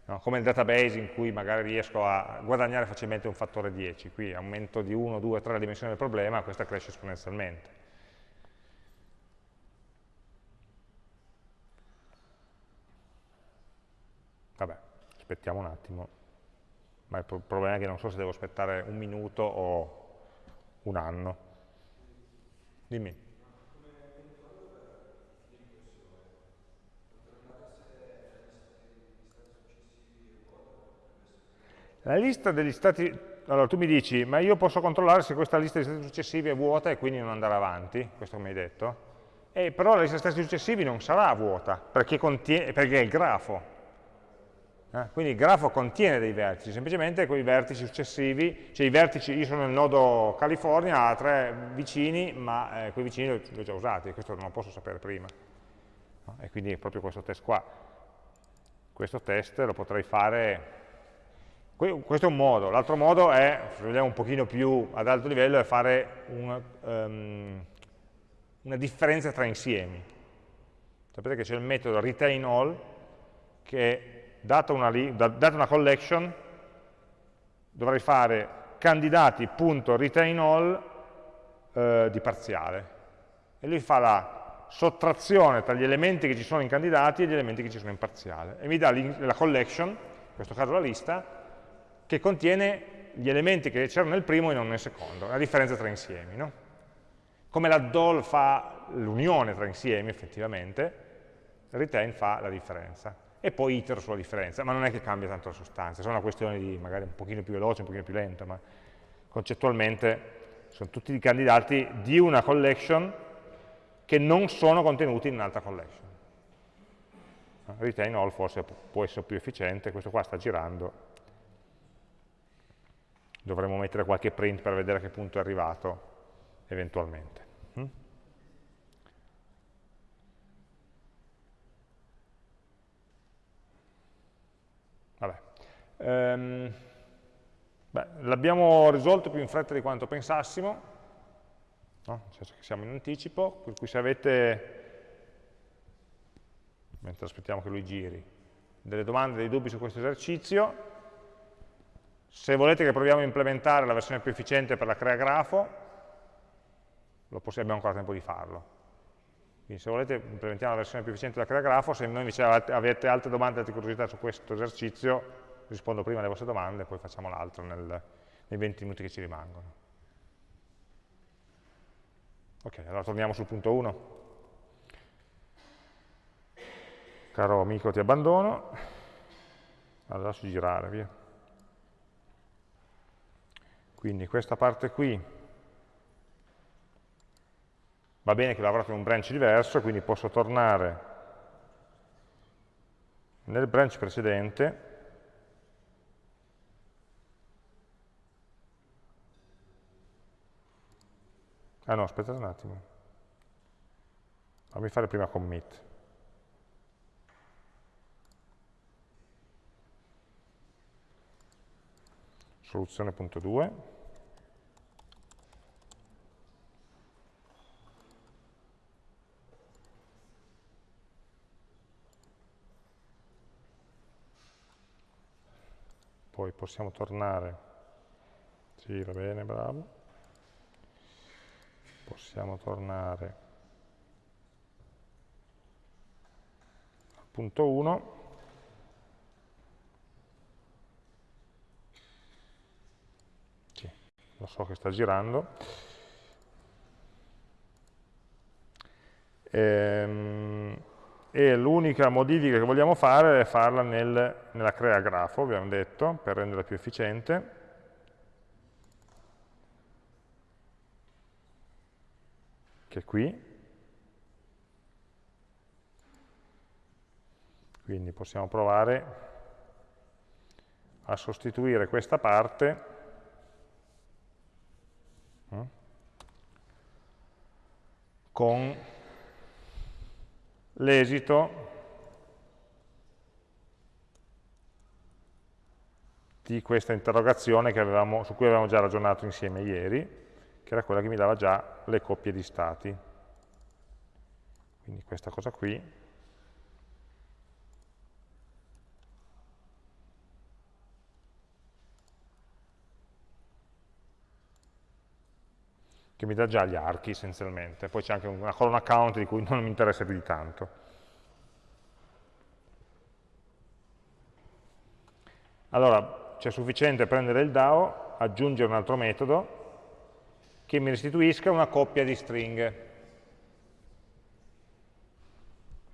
no, come il database in cui magari riesco a guadagnare facilmente un fattore 10, qui aumento di 1, 2, 3 la dimensione del problema, questa cresce esponenzialmente. Vabbè, aspettiamo un attimo, ma il problema è che non so se devo aspettare un minuto o un anno. Dimmi. La lista degli stati, allora tu mi dici, ma io posso controllare se questa lista di stati successivi è vuota e quindi non andare avanti, questo mi hai detto, e però la lista di stati successivi non sarà vuota, perché, contiene, perché è il grafo. Eh? Quindi il grafo contiene dei vertici, semplicemente quei vertici successivi, cioè i vertici, io sono nel nodo California, ha tre vicini, ma eh, quei vicini li ho già usati, questo non lo posso sapere prima. E quindi è proprio questo test qua. Questo test lo potrei fare questo è un modo, l'altro modo è, se vogliamo un pochino più ad alto livello, è fare un, um, una differenza tra insiemi. Sapete che c'è il metodo retain all, che data una, data una collection, dovrei fare candidati.retaiNall eh, di parziale. E lui fa la sottrazione tra gli elementi che ci sono in candidati e gli elementi che ci sono in parziale. E mi dà la collection, in questo caso la lista, che contiene gli elementi che c'erano nel primo e non nel secondo, la differenza tra insiemi. No? Come la DOL fa l'unione tra insiemi, effettivamente, retain fa la differenza. E poi itero sulla differenza, ma non è che cambia tanto la sostanza, è una questione di magari un pochino più veloce, un pochino più lento, ma concettualmente sono tutti i candidati di una collection che non sono contenuti in un'altra collection. Retain all forse può essere più efficiente, questo qua sta girando, dovremmo mettere qualche print per vedere a che punto è arrivato eventualmente. Mm? Um, L'abbiamo risolto più in fretta di quanto pensassimo, no? nel senso che siamo in anticipo, per cui se avete, mentre aspettiamo che lui giri, delle domande, dei dubbi su questo esercizio, se volete che proviamo a implementare la versione più efficiente per la crea grafo, abbiamo ancora tempo di farlo. Quindi se volete implementiamo la versione più efficiente della crea grafo, se noi invece avete altre domande, altre curiosità su questo esercizio, rispondo prima alle vostre domande e poi facciamo l'altro nei 20 minuti che ci rimangono. Ok, allora torniamo sul punto 1. Caro amico, ti abbandono. Allora, lascio girare, via. Quindi questa parte qui va bene che ho lavorato in un branch diverso, quindi posso tornare nel branch precedente Ah no, aspettate un attimo. Fammi fare prima commit. soluzione.2 poi possiamo tornare. Sì, va bene, bravo. Possiamo tornare. Al punto 1 lo so che sta girando. Ehm, e l'unica modifica che vogliamo fare è farla nel, nella crea grafo, abbiamo detto, per renderla più efficiente. Che è qui. Quindi possiamo provare a sostituire questa parte con l'esito di questa interrogazione avevamo, su cui avevamo già ragionato insieme ieri, che era quella che mi dava già le coppie di stati. Quindi questa cosa qui che mi dà già gli archi essenzialmente, poi c'è anche una colonna count di cui non mi interessa più di tanto. Allora, c'è sufficiente prendere il DAO, aggiungere un altro metodo che mi restituisca una coppia di stringhe.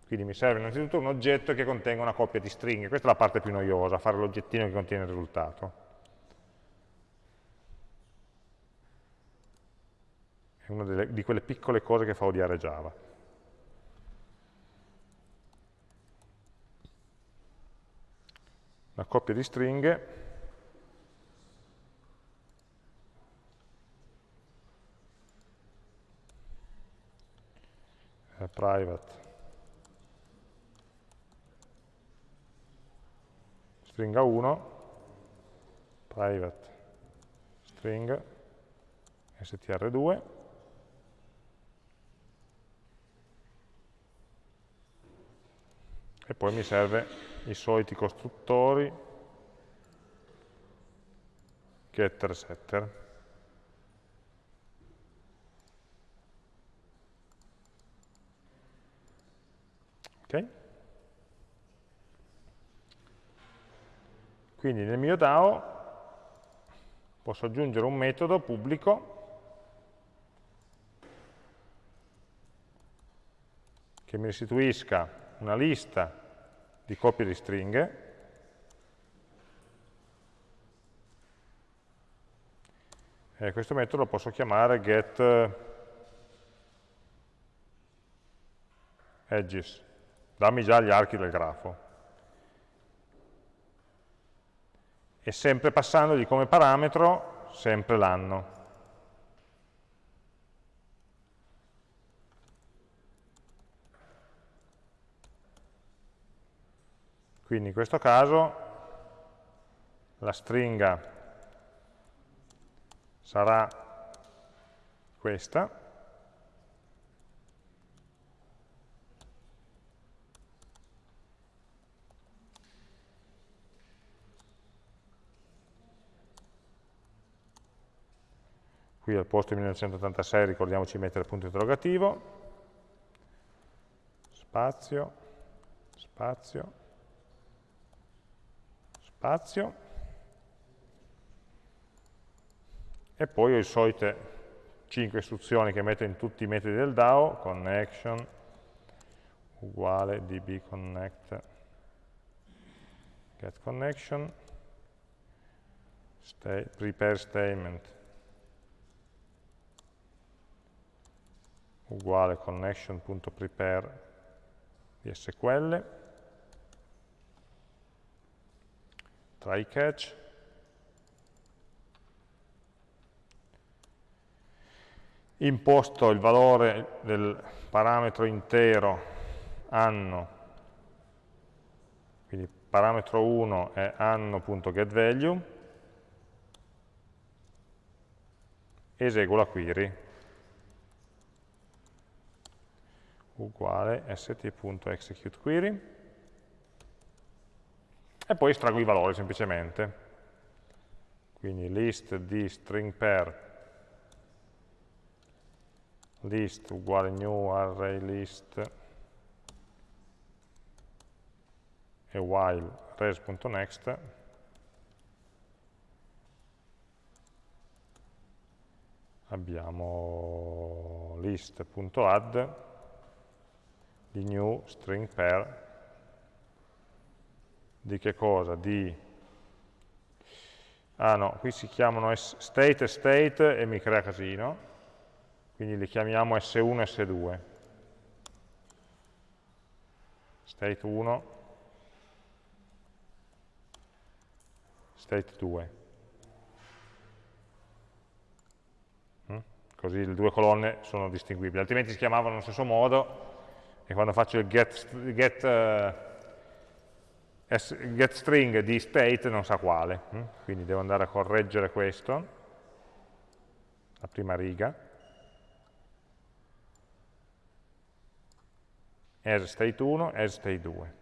Quindi mi serve innanzitutto un oggetto che contenga una coppia di stringhe. Questa è la parte più noiosa, fare l'oggettino che contiene il risultato. È una delle, di quelle piccole cose che fa odiare Java. Una coppia di stringhe. Private. Stringa 1 private. String. Str2 e poi mi serve i soliti costruttori getter setter. Ok. Quindi nel mio DAO posso aggiungere un metodo pubblico che mi restituisca una lista di coppie di stringhe e questo metodo lo posso chiamare get edges, dammi già gli archi del grafo. E sempre passandogli come parametro sempre l'anno. Quindi in questo caso la stringa sarà questa, qui al posto di 1986 ricordiamoci di mettere il punto interrogativo, spazio, spazio, spazio, e poi ho le solite 5 istruzioni che metto in tutti i metodi del DAO, connection, uguale dbconnect, get connection, sta prepare statement, uguale connection.prepare di SQL, try catch, imposto il valore del parametro intero anno, quindi parametro 1 è anno.getValue, eseguo la query. Uguale st.executeQuery e poi estraggo i valori semplicemente. Quindi list di string per list uguale new array list e while res.next abbiamo list.add di new string per di che cosa? Di, ah no, qui si chiamano state e state e mi crea casino, quindi li chiamiamo S1 e S2. State 1, state 2. Mm? Così le due colonne sono distinguibili, altrimenti si chiamavano allo stesso modo, e quando faccio il get, get, uh, get string di state non sa quale, hm? quindi devo andare a correggere questo, la prima riga, as state 1, as state 2.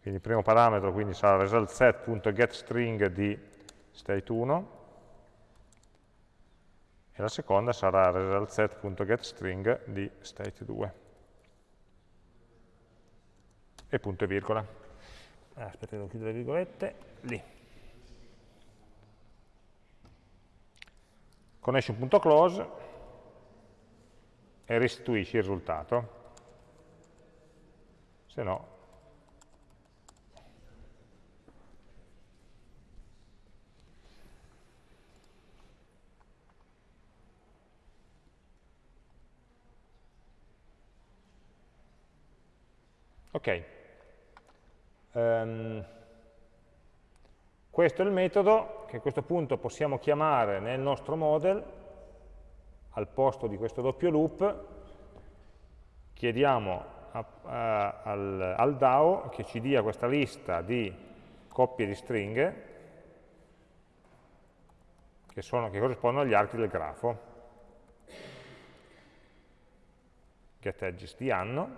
Quindi il primo parametro quindi sarà resultSet.getString di state 1 e la seconda sarà resultSet.getString di state 2 e punto e virgola. Ah, aspetta, devo chiudere le virgolette, lì. Connection.close e restituisci il risultato. Se no Ok. Um, questo è il metodo che a questo punto possiamo chiamare nel nostro model, al posto di questo doppio loop, chiediamo a, a, al, al DAO che ci dia questa lista di coppie di stringhe che, sono, che corrispondono agli archi del grafo. getEdges di anno,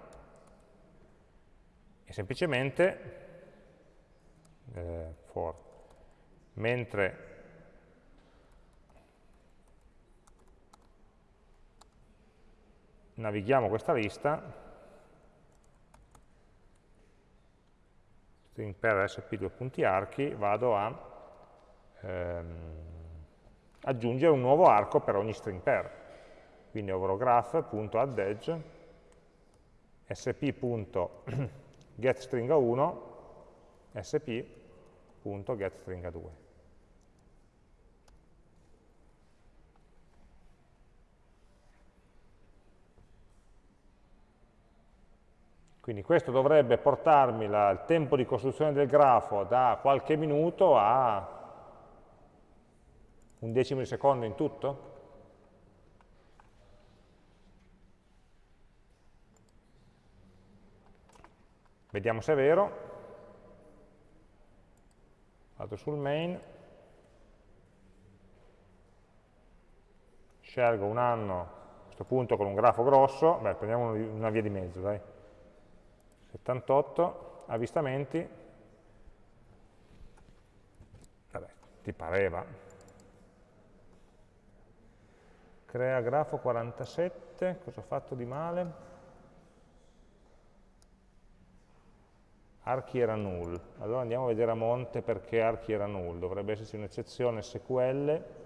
e semplicemente eh, for, mentre navighiamo questa lista, string per sp2.archi, vado a ehm, aggiungere un nuovo arco per ogni string pair. Quindi avrò graph.addEdge sp. getStringa1 sp.getStringa2. Quindi questo dovrebbe portarmi la, il tempo di costruzione del grafo da qualche minuto a un decimo di secondo in tutto. Vediamo se è vero. Vado sul main, scelgo un anno, a questo punto con un grafo grosso, beh, prendiamo una via di mezzo, dai. 78, avvistamenti, vabbè, ti pareva. Crea grafo 47, cosa ho fatto di male? Archi era null. Allora andiamo a vedere a monte perché archi era null. Dovrebbe esserci un'eccezione SQL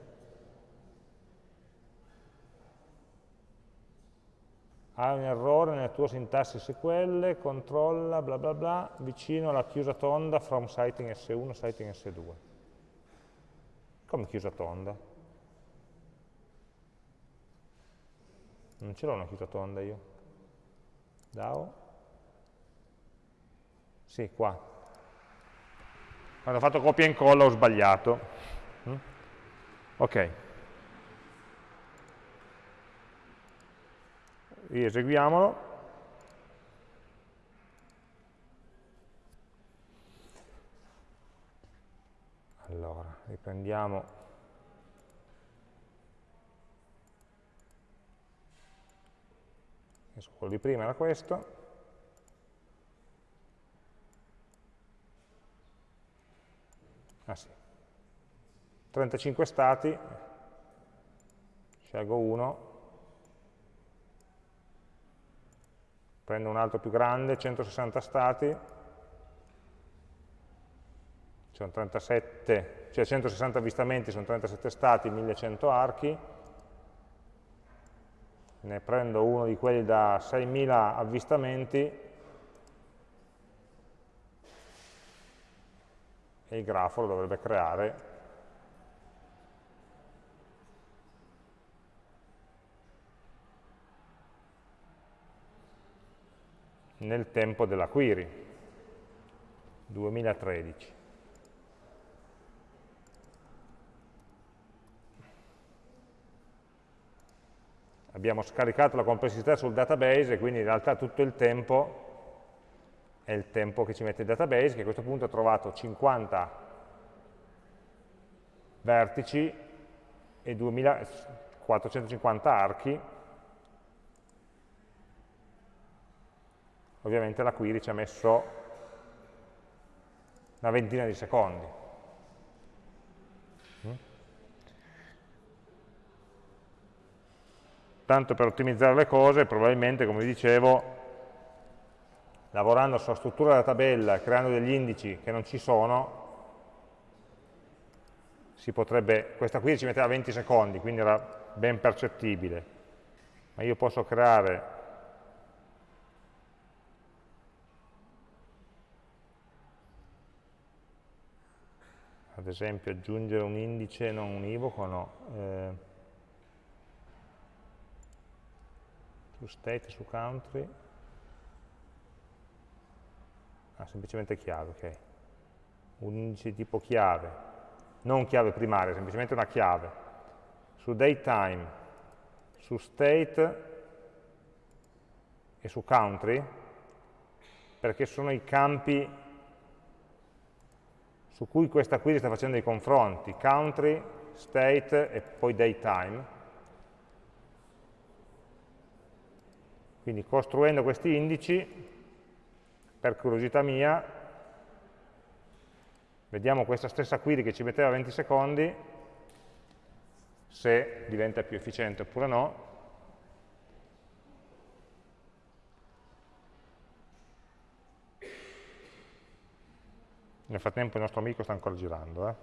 hai un errore nella tua sintassi SQL, controlla, bla bla bla, vicino alla chiusa tonda from citing S1, citing S2. Come chiusa tonda? Non ce l'ho una chiusa tonda io. DAO? Sì, qua. Quando ho fatto copia e incolla ho sbagliato. Mm? Ok. Rieseguiamolo. Allora, riprendiamo. Quello di prima era questo. Ah sì. 35 stati, scelgo uno, prendo un altro più grande, 160 stati, sono 37, cioè 160 avvistamenti, sono 37 stati, 1100 archi, ne prendo uno di quelli da 6000 avvistamenti, e il grafo lo dovrebbe creare nel tempo della query, 2013. abbiamo scaricato la complessità sul database e quindi in realtà tutto il tempo è il tempo che ci mette il database, che a questo punto ha trovato 50 vertici e 2450 archi. Ovviamente la query ci ha messo una ventina di secondi. Mm? Tanto per ottimizzare le cose, probabilmente, come vi dicevo, lavorando sulla struttura della tabella, creando degli indici che non ci sono, potrebbe, questa qui ci metteva 20 secondi, quindi era ben percettibile, ma io posso creare ad esempio aggiungere un indice, non univoco, no, eh, su state, su country, ah, semplicemente chiave, ok, un indice tipo chiave, non chiave primaria, semplicemente una chiave, su datetime, su state e su country, perché sono i campi su cui questa query sta facendo i confronti, country, state e poi datetime. Quindi costruendo questi indici, per curiosità mia, Vediamo questa stessa query che ci metteva 20 secondi, se diventa più efficiente oppure no. Nel frattempo il nostro amico sta ancora girando. Eh?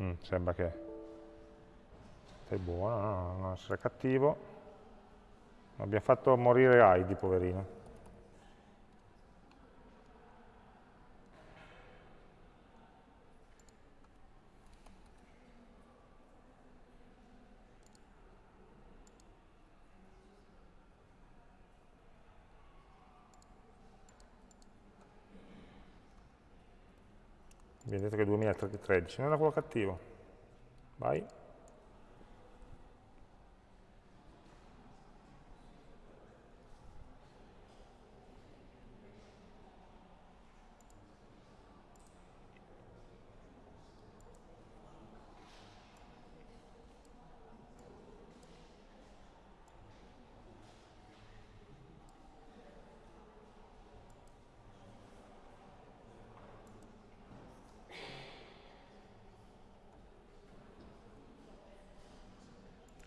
Mm, sembra che sei buono, no, non essere cattivo. Abbiamo fatto morire Heidi, poverino. abbiamo detto che è 2013, non era quello cattivo. Vai.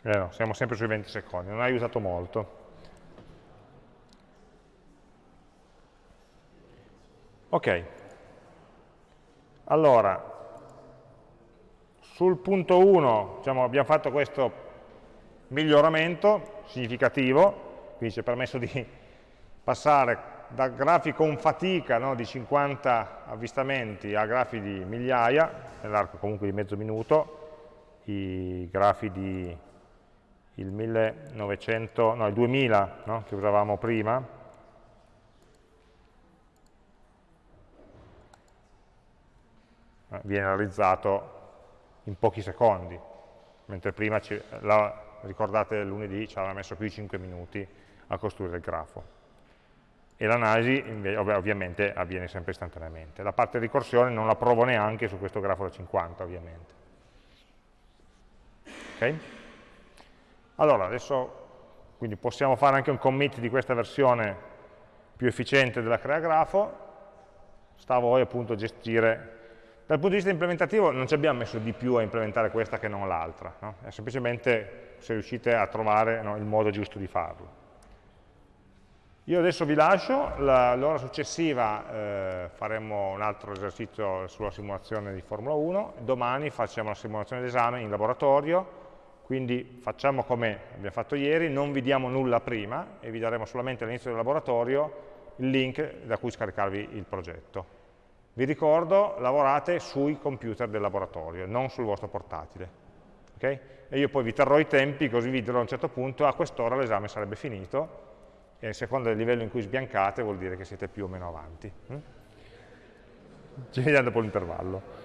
Eh no, siamo sempre sui 20 secondi, non hai usato molto. Ok, allora, sul punto 1 diciamo, abbiamo fatto questo miglioramento significativo, quindi ci ha permesso di passare da grafi con fatica no, di 50 avvistamenti a grafi di migliaia, nell'arco comunque di mezzo minuto, i grafi di il 1900, no, il 2000 no, che usavamo prima, eh, viene realizzato in pochi secondi, mentre prima, ci, la, ricordate lunedì, ci aveva messo più di 5 minuti a costruire il grafo. E l'analisi ovviamente avviene sempre istantaneamente. La parte di ricorsione non la provo neanche su questo grafo da 50, ovviamente. Okay? Allora, adesso quindi possiamo fare anche un commit di questa versione più efficiente della CreaGrafo, sta a voi appunto gestire. Dal punto di vista implementativo non ci abbiamo messo di più a implementare questa che non l'altra, no? è semplicemente se riuscite a trovare no, il modo giusto di farlo. Io adesso vi lascio, l'ora successiva eh, faremo un altro esercizio sulla simulazione di Formula 1, domani facciamo la simulazione d'esame in laboratorio, quindi facciamo come abbiamo fatto ieri, non vi diamo nulla prima e vi daremo solamente all'inizio del laboratorio il link da cui scaricarvi il progetto. Vi ricordo, lavorate sui computer del laboratorio, non sul vostro portatile. Okay? E io poi vi terrò i tempi, così vi dirò a un certo punto, a quest'ora l'esame sarebbe finito, e a seconda del livello in cui sbiancate vuol dire che siete più o meno avanti. Hm? Ci vediamo dopo l'intervallo.